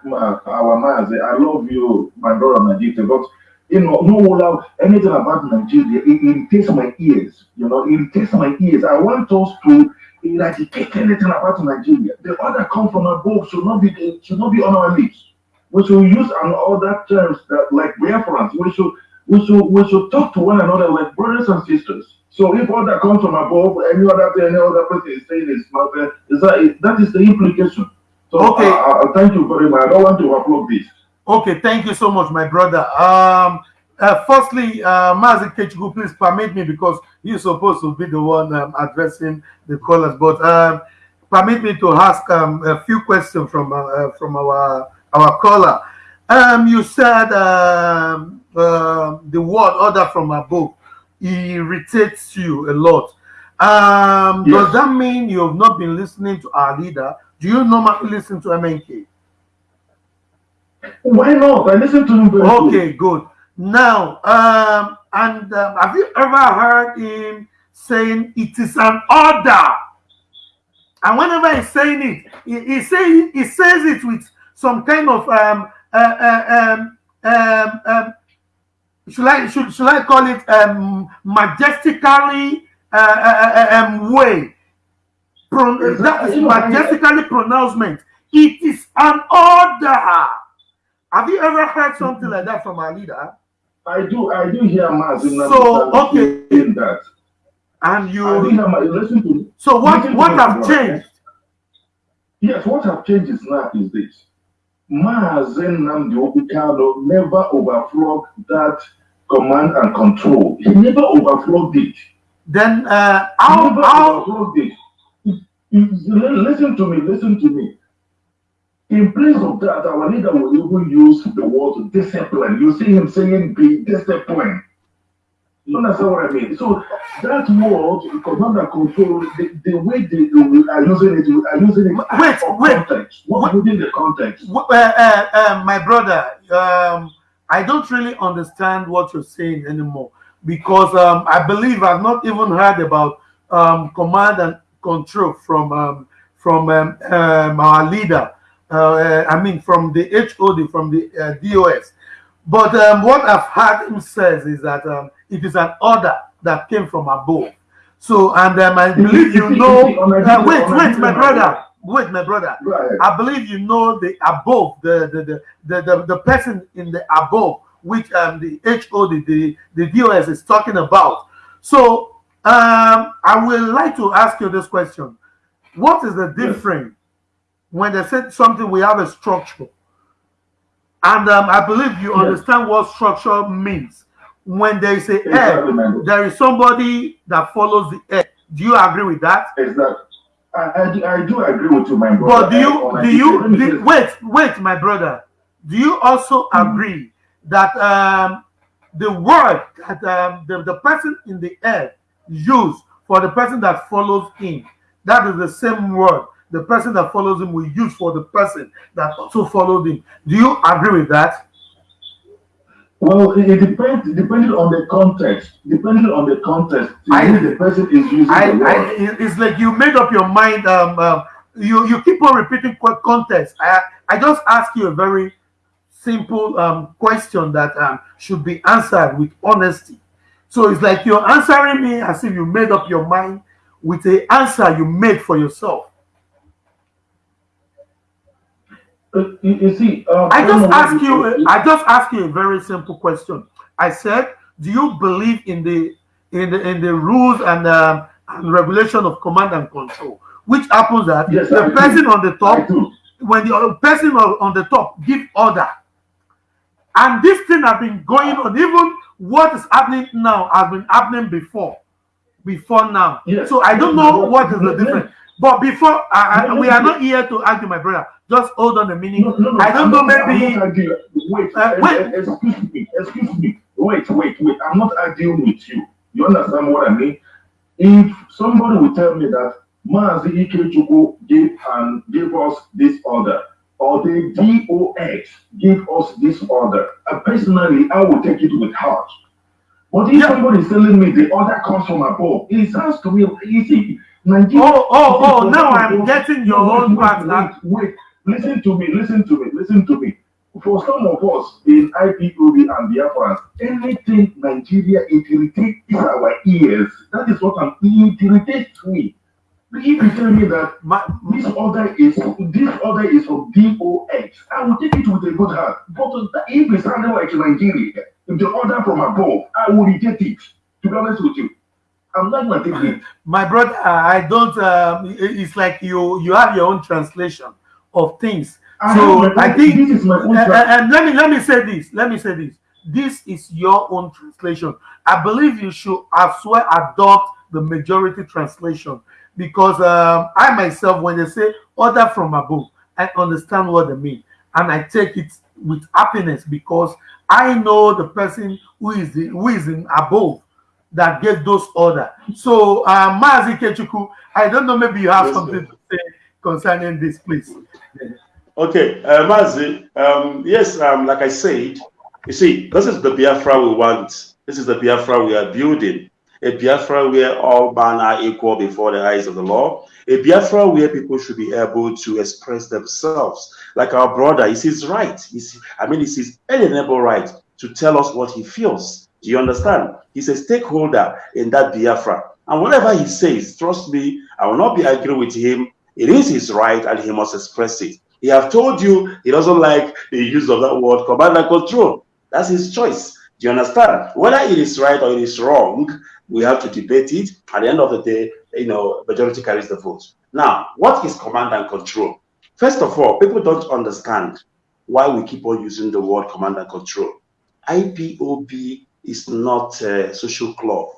our Mazi. I love you, my brother Najita, but you know, no love anything about Nigeria. It irritates my ears. You know, it irritates my ears. I want us to eradicate anything about Nigeria. The order come from above should not be should not be on our lips. We should use an other terms that like reference. We should we should we should talk to one another like brothers and sisters. So if order comes from above, any other thing, any other person is saying is not there, is that that is the implication. So okay. Uh, uh, thank you very much. I don't want to upload this. Okay, thank you so much, my brother. Um, uh, firstly, uh, Mazi Ikechukwu, please permit me because you're supposed to be the one um, addressing the callers, but um, permit me to ask um, a few questions from uh, uh from our our caller. Um, you said um, uh, the word order from above irritates you a lot. Um, yes. Does that mean you have not been listening to our leader? Do you normally listen to MNK? Why not? I listen to him. okay, good. Now, um, and um, have you ever heard him saying it is an order? And whenever he's saying it, he, he, say, he says it with some kind of um, uh, uh, um, um, um, should I should, should I call it um, majestically uh, uh, uh um, way? Pro, that is majestically pronouncement. It is an order. Have you ever heard something like that from our leader? I do, I do hear mass in so, okay. in that. And you I do hear listen to me. So what what have changed? Yes, what have changed is now is this. Mazi Nnamdi Obikano never overflowed that command and control. He never overflowed it. Then uh, how, never how... overflowed it. Listen to me, listen to me. In place of that, our leader will even use the word discipline. You see him saying, be disciplined. You understand what I mean? So that word, command and control, the, the way they, they are using it, are using it wait, wait, context, what, within the context. Uh, uh, uh, my brother, um, I don't really understand what you're saying anymore because um, I believe I've not even heard about um, command and control from um, from um, um, our leader. Uh, I mean, from the HOD, from the uh, DOS. But um, what I've heard him says is that um, it is an order that came from above. So, and um, I believe you know. Uh, wait, wait, my brother. Wait, my brother. I believe you know the above, the the the the, the, the person in the above, which um the HOD, the the DOS is talking about. So, um, I would like to ask you this question: What is the difference when they said something, we have a structure. And um, I believe you yes. understand what structure means. When they say exactly, there is somebody that follows the air. Do you agree with that? Exactly. I, I, do, I do agree with you, my brother. But do you do you do, wait wait, my brother? Do you also mm agree that um, the word that um, the, the person in the air used for the person that follows him, that is the same word the person that follows him will use for the person that also followed him. Do you agree with that? Well, it, depends depending on the context. Depending on the context, I- the person is using I, the I, it's like you made up your mind. Um, um, you you keep on repeating context. I I just ask you a very simple um, question that um, should be answered with honesty. So it's like you're answering me as if you made up your mind with a answer you made for yourself. Uh, you, you see, um, I just ask you. I just ask you a very simple question. I said, do you believe in the in the in the rules and um, and regulation of command and control? Which happens that Yes, the I do. person on the top, when the person on, on the top give order, and this thing has been going on. Even what is happening now has been happening before, before now. Yes. So I don't know what is the difference. But before, I, I, No, no, we are no. not here to argue, my brother. Just hold on a minute. No, no, no, I don't know, maybe. Wait, Uh, eh, wait. eh, excuse me, excuse me. Wait, wait, wait. I'm not arguing with you. You understand what I mean? If somebody will tell me that Mazi Ikechukwu gave and gave us this order, or the DOX gave us this order, uh, personally, I will take it with heart. But if Yeah. somebody is telling me the order comes from above, it sounds to me, you see, Nigeria. Oh, oh, oh, now I'm getting your own part. Wait, wait, listen to me, listen to me, listen to me. For some of us in IPOB and the Biafra, anything Nigeria it irritates our ears. That is what I'm it irritates me. If you tell me that My, this order is this order is from DOX, I will take it with a good heart. But if it's sounding like Nigeria, if the order from above, I will reject it. To be honest with you, I'm not take it. my brother, I don't. Um, it's like you you have your own translation of things. I So I think, this is my own uh, uh, and let me let me say this. Let me say this. This is your own translation. I believe you should as well adopt the majority translation because um, I myself, when they say order from above, I understand what they mean, and I take it with happiness because I know the person who is the, who is in above that gave those order. So, uh, Mazi Ikechukwu, I don't know, maybe you have Yes, something sir. to say concerning this, please. Okay, uh, Mazi, um, yes, um, like I said, you see, this is the Biafra we want. This is the Biafra we are building. A Biafra where all men are equal before the eyes of the law. A Biafra where people should be able to express themselves. Like our brother, he says right. He's, I mean, it's his alienable right to tell us what he feels. Do you understand? He's a stakeholder in that Biafra. And whatever he says, trust me, I will not be arguing with him. It is his right and he must express it. He have told you he doesn't like the use of that word command and control. That's his choice. Do you understand? Whether it is right or it is wrong, we have to debate it. At the end of the day, you know, majority carries the vote. Now, what is command and control? First of all, people don't understand why we keep on using the word command and control. IPOB is not a social club.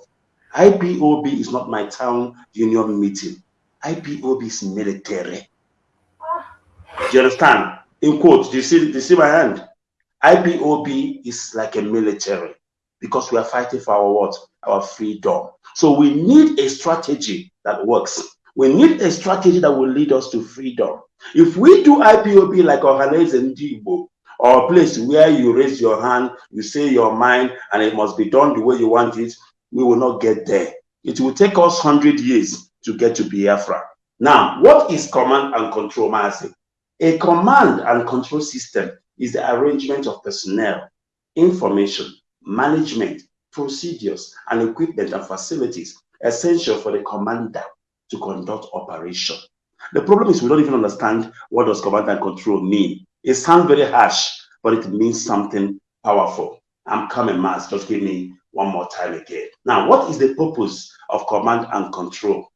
IPOB is not my town union meeting. IPOB is military. Do you understand? In quotes, do you see, do you see my hand? IPOB is like a military because we are fighting for our what? Our freedom. So we need a strategy that works. We need a strategy that will lead us to freedom. If we do IPOB like Ohanaeze Ndigbo, or a place where you raise your hand, you say your mind, and it must be done the way you want it, we will not get there. It will take us 100 years to get to Biafra. Now, what is command and control, Mazi? A command and control system is the arrangement of personnel, information, management, procedures, and equipment and facilities essential for the commander to conduct operation. The problem is we don't even understand what does command and control mean. It sounds very harsh, but it means something powerful. I'm coming, Mars. Just give me one more time again. Now, what is the purpose of command and control?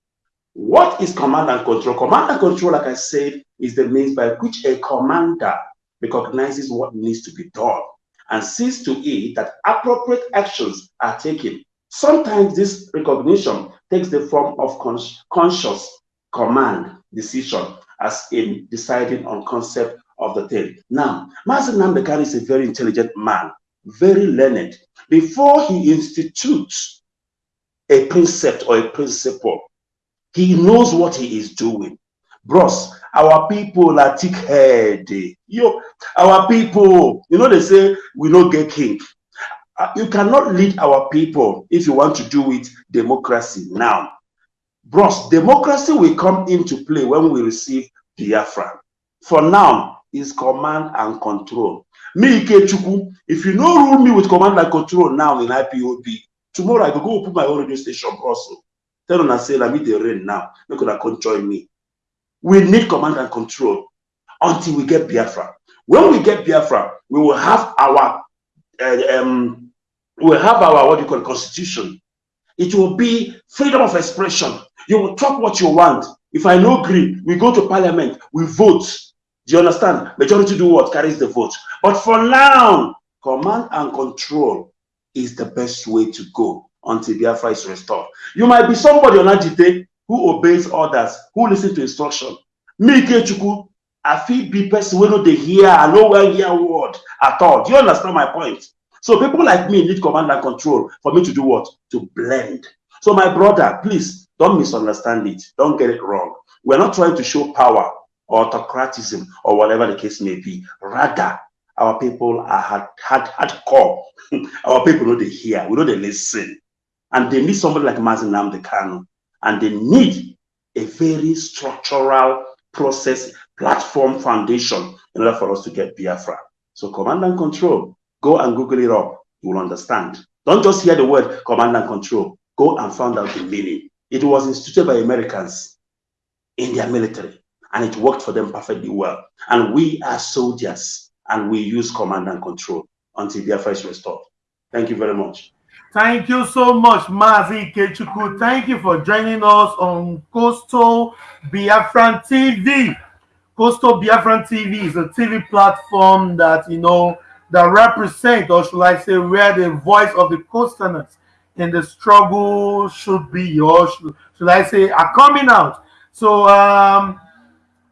What is command and control? Command and control, like I said, is the means by which a commander recognizes what needs to be done and sees to it that appropriate actions are taken. Sometimes this recognition takes the form of cons- conscious command decision, as in deciding on concept of the thing. Now, Mazi Nnamdi Kanu is a very intelligent man. very learned. Before he institutes a precept or a principle, he knows what he is doing. Bros, our people are thick headed. Yo, our people, you know, they say we don't get king. Uh, you cannot lead our people if you want to do it democracy now. Bros, democracy will come into play when we receive Biafra. For now, is command and control. Me, Ikechukwu, if you no rule me with command and control now in IPOB, tomorrow I go go put my own radio station also. Tell them I say, let me the rain now. Make gonna come join me. We need command and control until we get Biafra. When we get Biafra, we will have our uh, um, we will have our what you call constitution. It will be freedom of expression. You will talk what you want. If I no agree, we go to parliament, we vote. Do you understand? Majority do what? Carries the vote. But for now, command and control is the best way to go until Biafra is restored. You might be somebody Onajite who obeys orders, who listens to instruction. Me, Kechuku, I feel be person when they hear, I know where hear word at all. Do you understand my point? So people like me need command and control for me to do what? To blend. So my brother, please don't misunderstand it. Don't get it wrong. We're not trying to show power autocratism or whatever the case may be. Rather, our people are hard, hard, hardcore. our people know they hear, we know they listen. And they need somebody like Mazi Nnamdi Kanu. And they need a very structural process, platform, foundation in order for us to get Biafra. So command and control, go and Google it up. You will understand. Don't just hear the word command and control. Go and find out the meaning. It was instituted by Americans in their military and it worked for them perfectly well. And we are soldiers and we use command and control until Biafra is restored. Thank you very much. Thank you so much, Mazi Ikechukwu. Thank you for joining us on Coastal Biafran TV. Coastal Biafran TV is a TV platform that, you know, that represent, or should I say, where the voice of the coasterners in the struggle should be, or should, should I say, are coming out. So, um,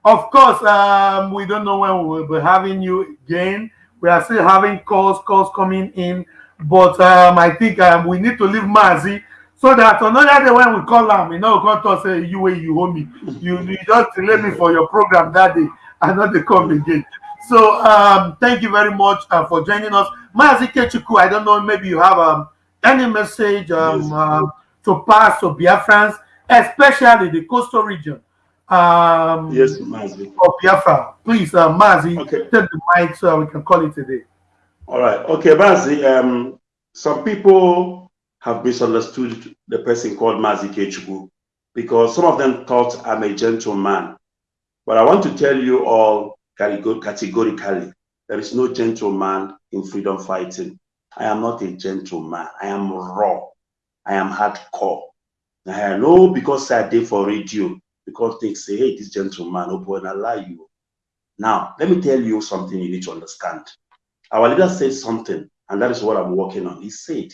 of course, um, we don't know when we will be having you again. We are still having calls, calls coming in, but um, I think um, we need to leave Mazi so that another day when we call him, you know, come to say you way you owe me. You, you just delay me for your program that day and not they come again. So um, thank you very much uh, for joining us. Mazi Ikechukwu, I don't know, maybe you have um, any message um, yes. uh, to pass to Biafrans, especially the coastal region um, yes, Mazi. Of Biafra. Please, uh, Mazi, okay. take the mic so we can call it today. All right. Okay, Mazi. Um, some people have misunderstood the person called Mazi Ikechukwu because some of them thought I'm a gentleman. But I want to tell you all categorically there is no gentleman in freedom fighting. I am not a gentleman. I am raw. I am hardcore. I know because I did for radio because they say, hey, this gentleman, oh boy, I lie you. Now, let me tell you something you need to understand. Our leader said something, and that is what I'm working on. He said,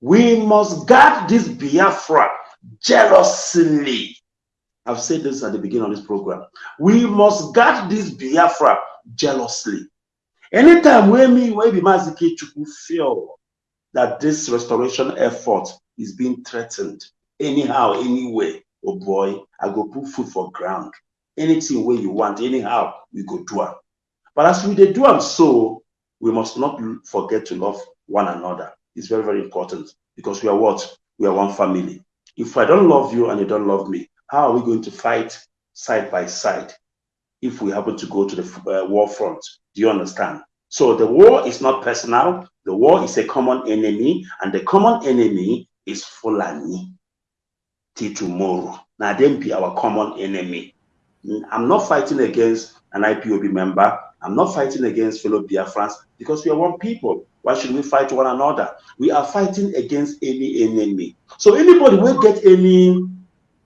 we must guard this Biafra jealously. I've said this at the beginning of this program. We must guard this Biafra jealously. Anytime when me, when the Mazi Ikechukwu feel that this restoration effort is being threatened, anyhow, anyway, oh boy, I go put food for ground. Anything where you want, anyhow, we go do it. But as we do them so, we must not forget to love one another. It's very, very important because we are what? We are one family. If I don't love you and you don't love me, how are we going to fight side by side if we happen to go to the uh, war front? Do you understand? So the war is not personal. The war is a common enemy, and the common enemy is Fulani till tomorrow. Now, then be our common enemy. I'm not fighting against an IPOB member. I'm not fighting against fellow Biafrans because we are one people. Why should we fight one another? We are fighting against any enemy. So anybody will get any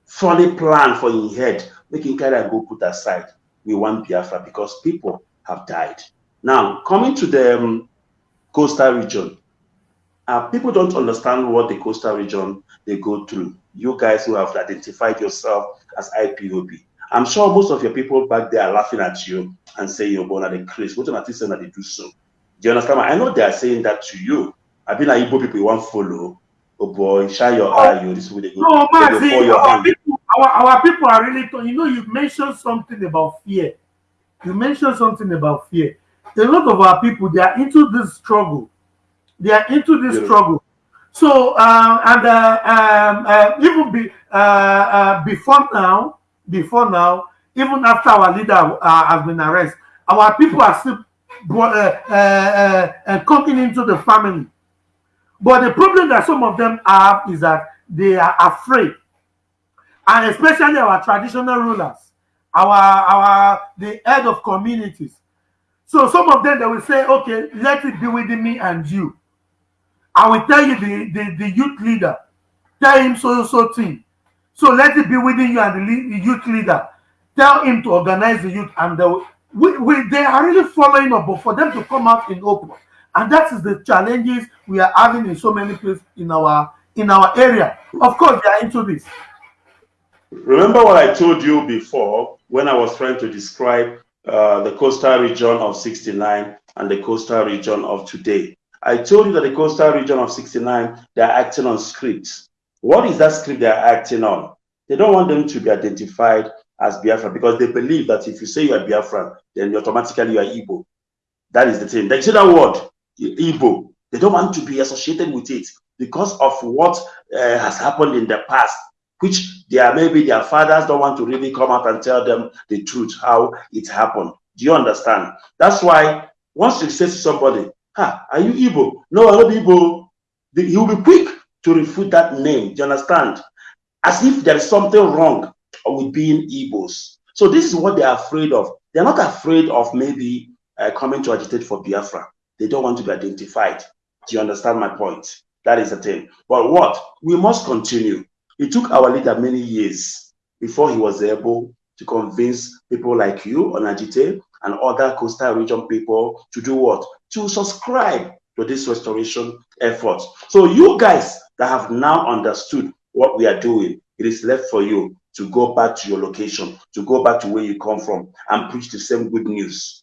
funny plan for in head, making carry go put aside. We want Biafra because people have died. Now, coming to the um, coastal region, uh, people don't understand what the coastal region they go through you guys who have identified yourself as IPOB. I'm sure most of your people back there are laughing at you and saying you're born at the Chris. What you saying that they do so? Do you understand? I know they are saying that to you. I've been like Igbo people you want follow. Oh boy, shine your oh, eye, you this way they go. No, man, see, our people, our, our people are really you know, you mentioned something about fear. You mentioned something about fear. A lot of our people they are into this struggle. They are into this struggle. So uh, and uh, um, uh, even be, uh, uh, before now, before now, even after our leader has been arrested, our people are still coming into the family. But the problem that some of them have is that they are afraid, and especially our traditional rulers, our our the head of communities. So some of them they will say, "Okay, let it be within me and you." I will tell you the, the, the youth leader, tell him so so thing. So let it be within you and the, the youth leader. Tell him to organize the youth, and the, we, we, they are really following up. But for them to come out in open, and that is the challenges we are having in so many places in our in our area. Of course, they are into this. Remember what I told you before when I was trying to describe uh, the coastal region of 69 and the coastal region of today. I told you that the coastal region of 69, they are acting on scripts. What is that script they are acting on? They don't want them to be identified as Biafra because they believe that if you say you are Biafra, then automatically you are Igbo. That is the thing. They say that word, Igbo. They don't want to be associated with it because of what uh, has happened in the past, which they are maybe their fathers don't want to really come out and tell them the truth, how it happened. Do you understand? That's why once you say to somebody, Ah, are you Igbo? No, I'm not Igbo. He will be quick to refute that name. Do you understand? As if there is something wrong with being Igbos. So this is what they are afraid of. They're not afraid of maybe uh, coming to agitate for Biafra. They don't want to be identified. Do you understand my point? That is the thing. But what? We must continue. It took our leader many years before he was able to convince people like you Onajite and other coastal region people to do what? To subscribe to this restoration effort. So you guys that have now understood what we are doing, it is left for you to go back to your location, to go back to where you come from and preach the same good news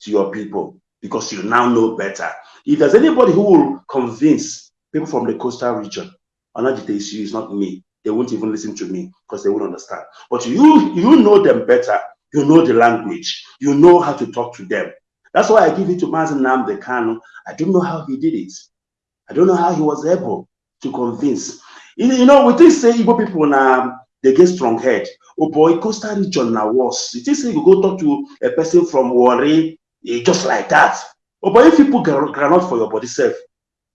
to your people because you now know better. If there's anybody who will convince people from the coastal region, Onajite is you, it's not me. They won't even listen to me because they won't understand. But you, you know them better you know the language. You know how to talk to them. That's why I give it to Mazi Nnamdi Kanu. I don't know how he did it. I don't know how he was able to convince. You know, we think say Igbo people now they get strong head. Oh boy, Costa region now was. It is you go talk to a person from Warri, eh, just like that. Oh boy, if people granite for your body self,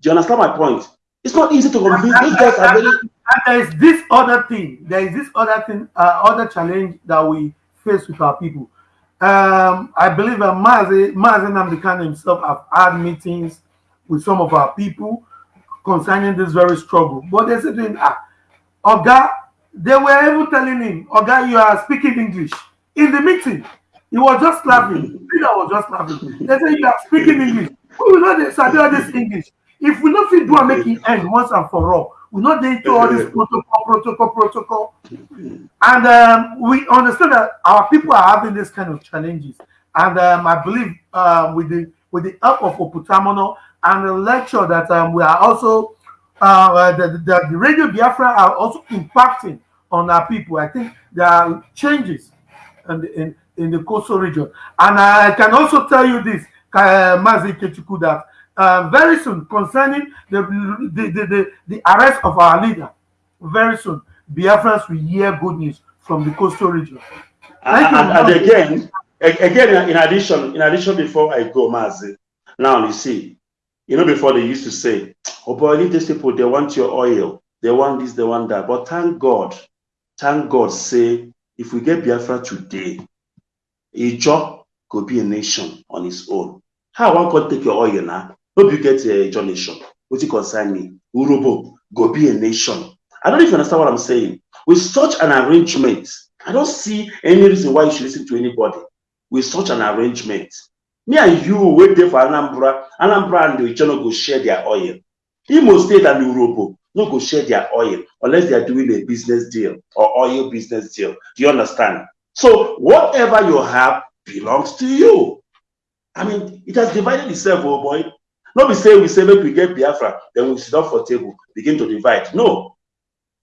do you understand my point? It's not easy to convince. Very. And there is this other thing. There is this other thing, uh, other challenge that we face with our people. Um, I believe that Mazi, Mazi Nnamdi Kanu himself have had meetings with some of our people concerning this very struggle. But they said to him, ah, Oga, they were even telling him, Oga, you are speaking English. In the meeting, he was just laughing. Peter was just laughing. They said, you are speaking English. We will not study this English. If we fit do and make it end once and for all, we not dey into all this protocol, protocol, protocol. And um, we understand that our people are having this kind of challenges. And um, I believe uh, with the with the help of Oputamono and the lecture that um, we are also uh, uh, the, the, the radio Biafra are also impacting on our people. I think there are changes in the, in, in the coastal region. And I can also tell you this, uh, Mazi Ikechukwu, that uh, very soon concerning the the, the, the, the arrest of our leader. Very soon, Biafrans will hear good news from the coastal region. And, and, and, again, again, in addition, in addition, before I go, Mazi, now you see, you know, before they used to say, "Oh boy, these people. They want your oil. They want this. They want that." But thank God, thank God, say if we get Biafra today, Ijo could be a nation on its own. How one could take your oil now? Hope you get a uh, nation What you concern me urobo go be a nation. I don't you understand what i'm saying. With such an arrangement i don't see any reason why you should listen to anybody with such an arrangement. Me and you wait there for anambra. Anambra and the ichano go share their oil. Imo state and urobo no go share their oil unless they are doing a business deal or oil business deal. Do you understand? So whatever you have belongs to you. I mean, it has divided itself, oh boy. Not be say we say make we get Biafra, then we sit down for table, begin to divide. No.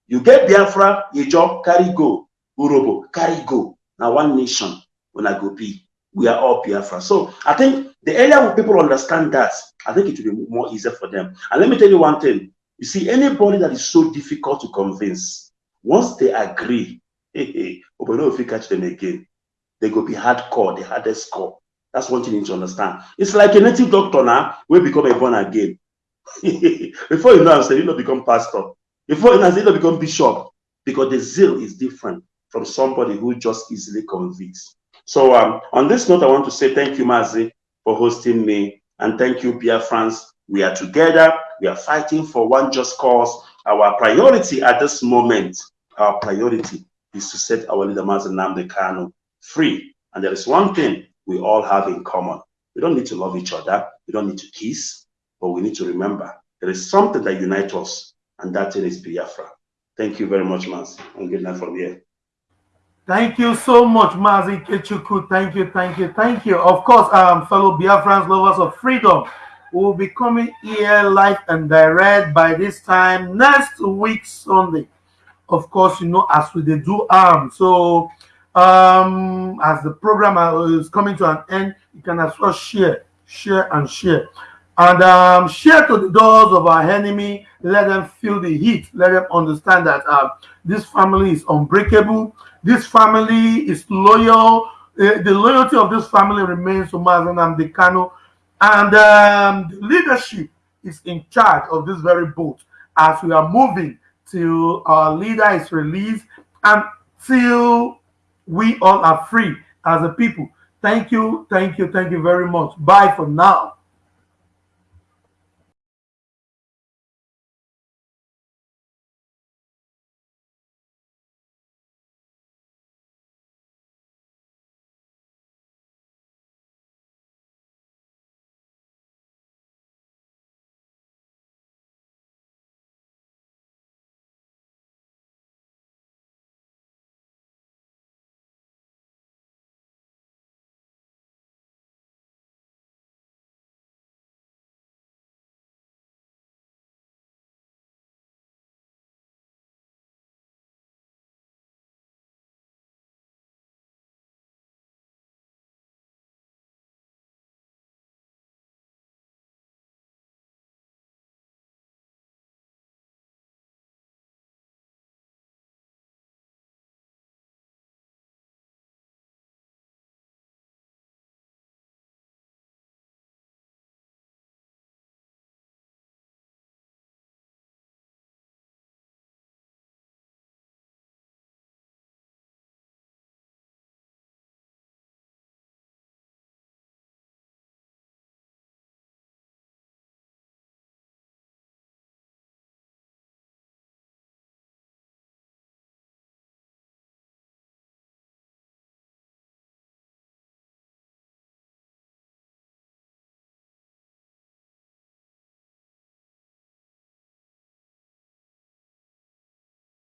You get Biafra, job, carry go. Urhobo, carry go. Now one nation when I go be. We are all Biafra. So I think the earlier people understand that, I think it will be more easier for them. And let me tell you one thing. You see, anybody that is so difficult to convince, once they agree, hey, hey, know if you catch them again, they go be hardcore, the hardest core. That's one thing you need to understand. It's like a native doctor now, will become a born again. Before you know, I'm saying, you know, become pastor. Before you know, you know, become bishop. Because the zeal is different from somebody who just easily convicts. So um, on this note, I want to say thank you, Mazi, for hosting me. And thank you, Pierre France. We are together. We are fighting for one just cause. Our priority at this moment, our priority is to set our leader, Mazi Nnamdi Kanu, free. And there is one thing we all have in common. We don't need to love each other. We don't need to kiss, but we need to remember there is something that unites us, and that thing is Biafra. Thank you very much, Maz, and good night from here. Thank you so much, Mazi Ikechukwu. Thank you, thank you, thank you. Of course, um, fellow Biafrans, lovers of freedom, will be coming here live and direct by this time next week, Sunday. Of course, you know, as we do arm. Um, so um, as the program is coming to an end, you can as well share, share, and share. And um, share to the doors of our enemy. Let them feel the heat. Let them understand that uh, this family is unbreakable. This family is loyal. Uh, the loyalty of this family remains to Mazi Nnamdi Kanu. And um, the leadership is in charge of this very boat as we are moving till our leader is released and till we all are free as a people. Thank you, thank you, thank you very much. Bye for now.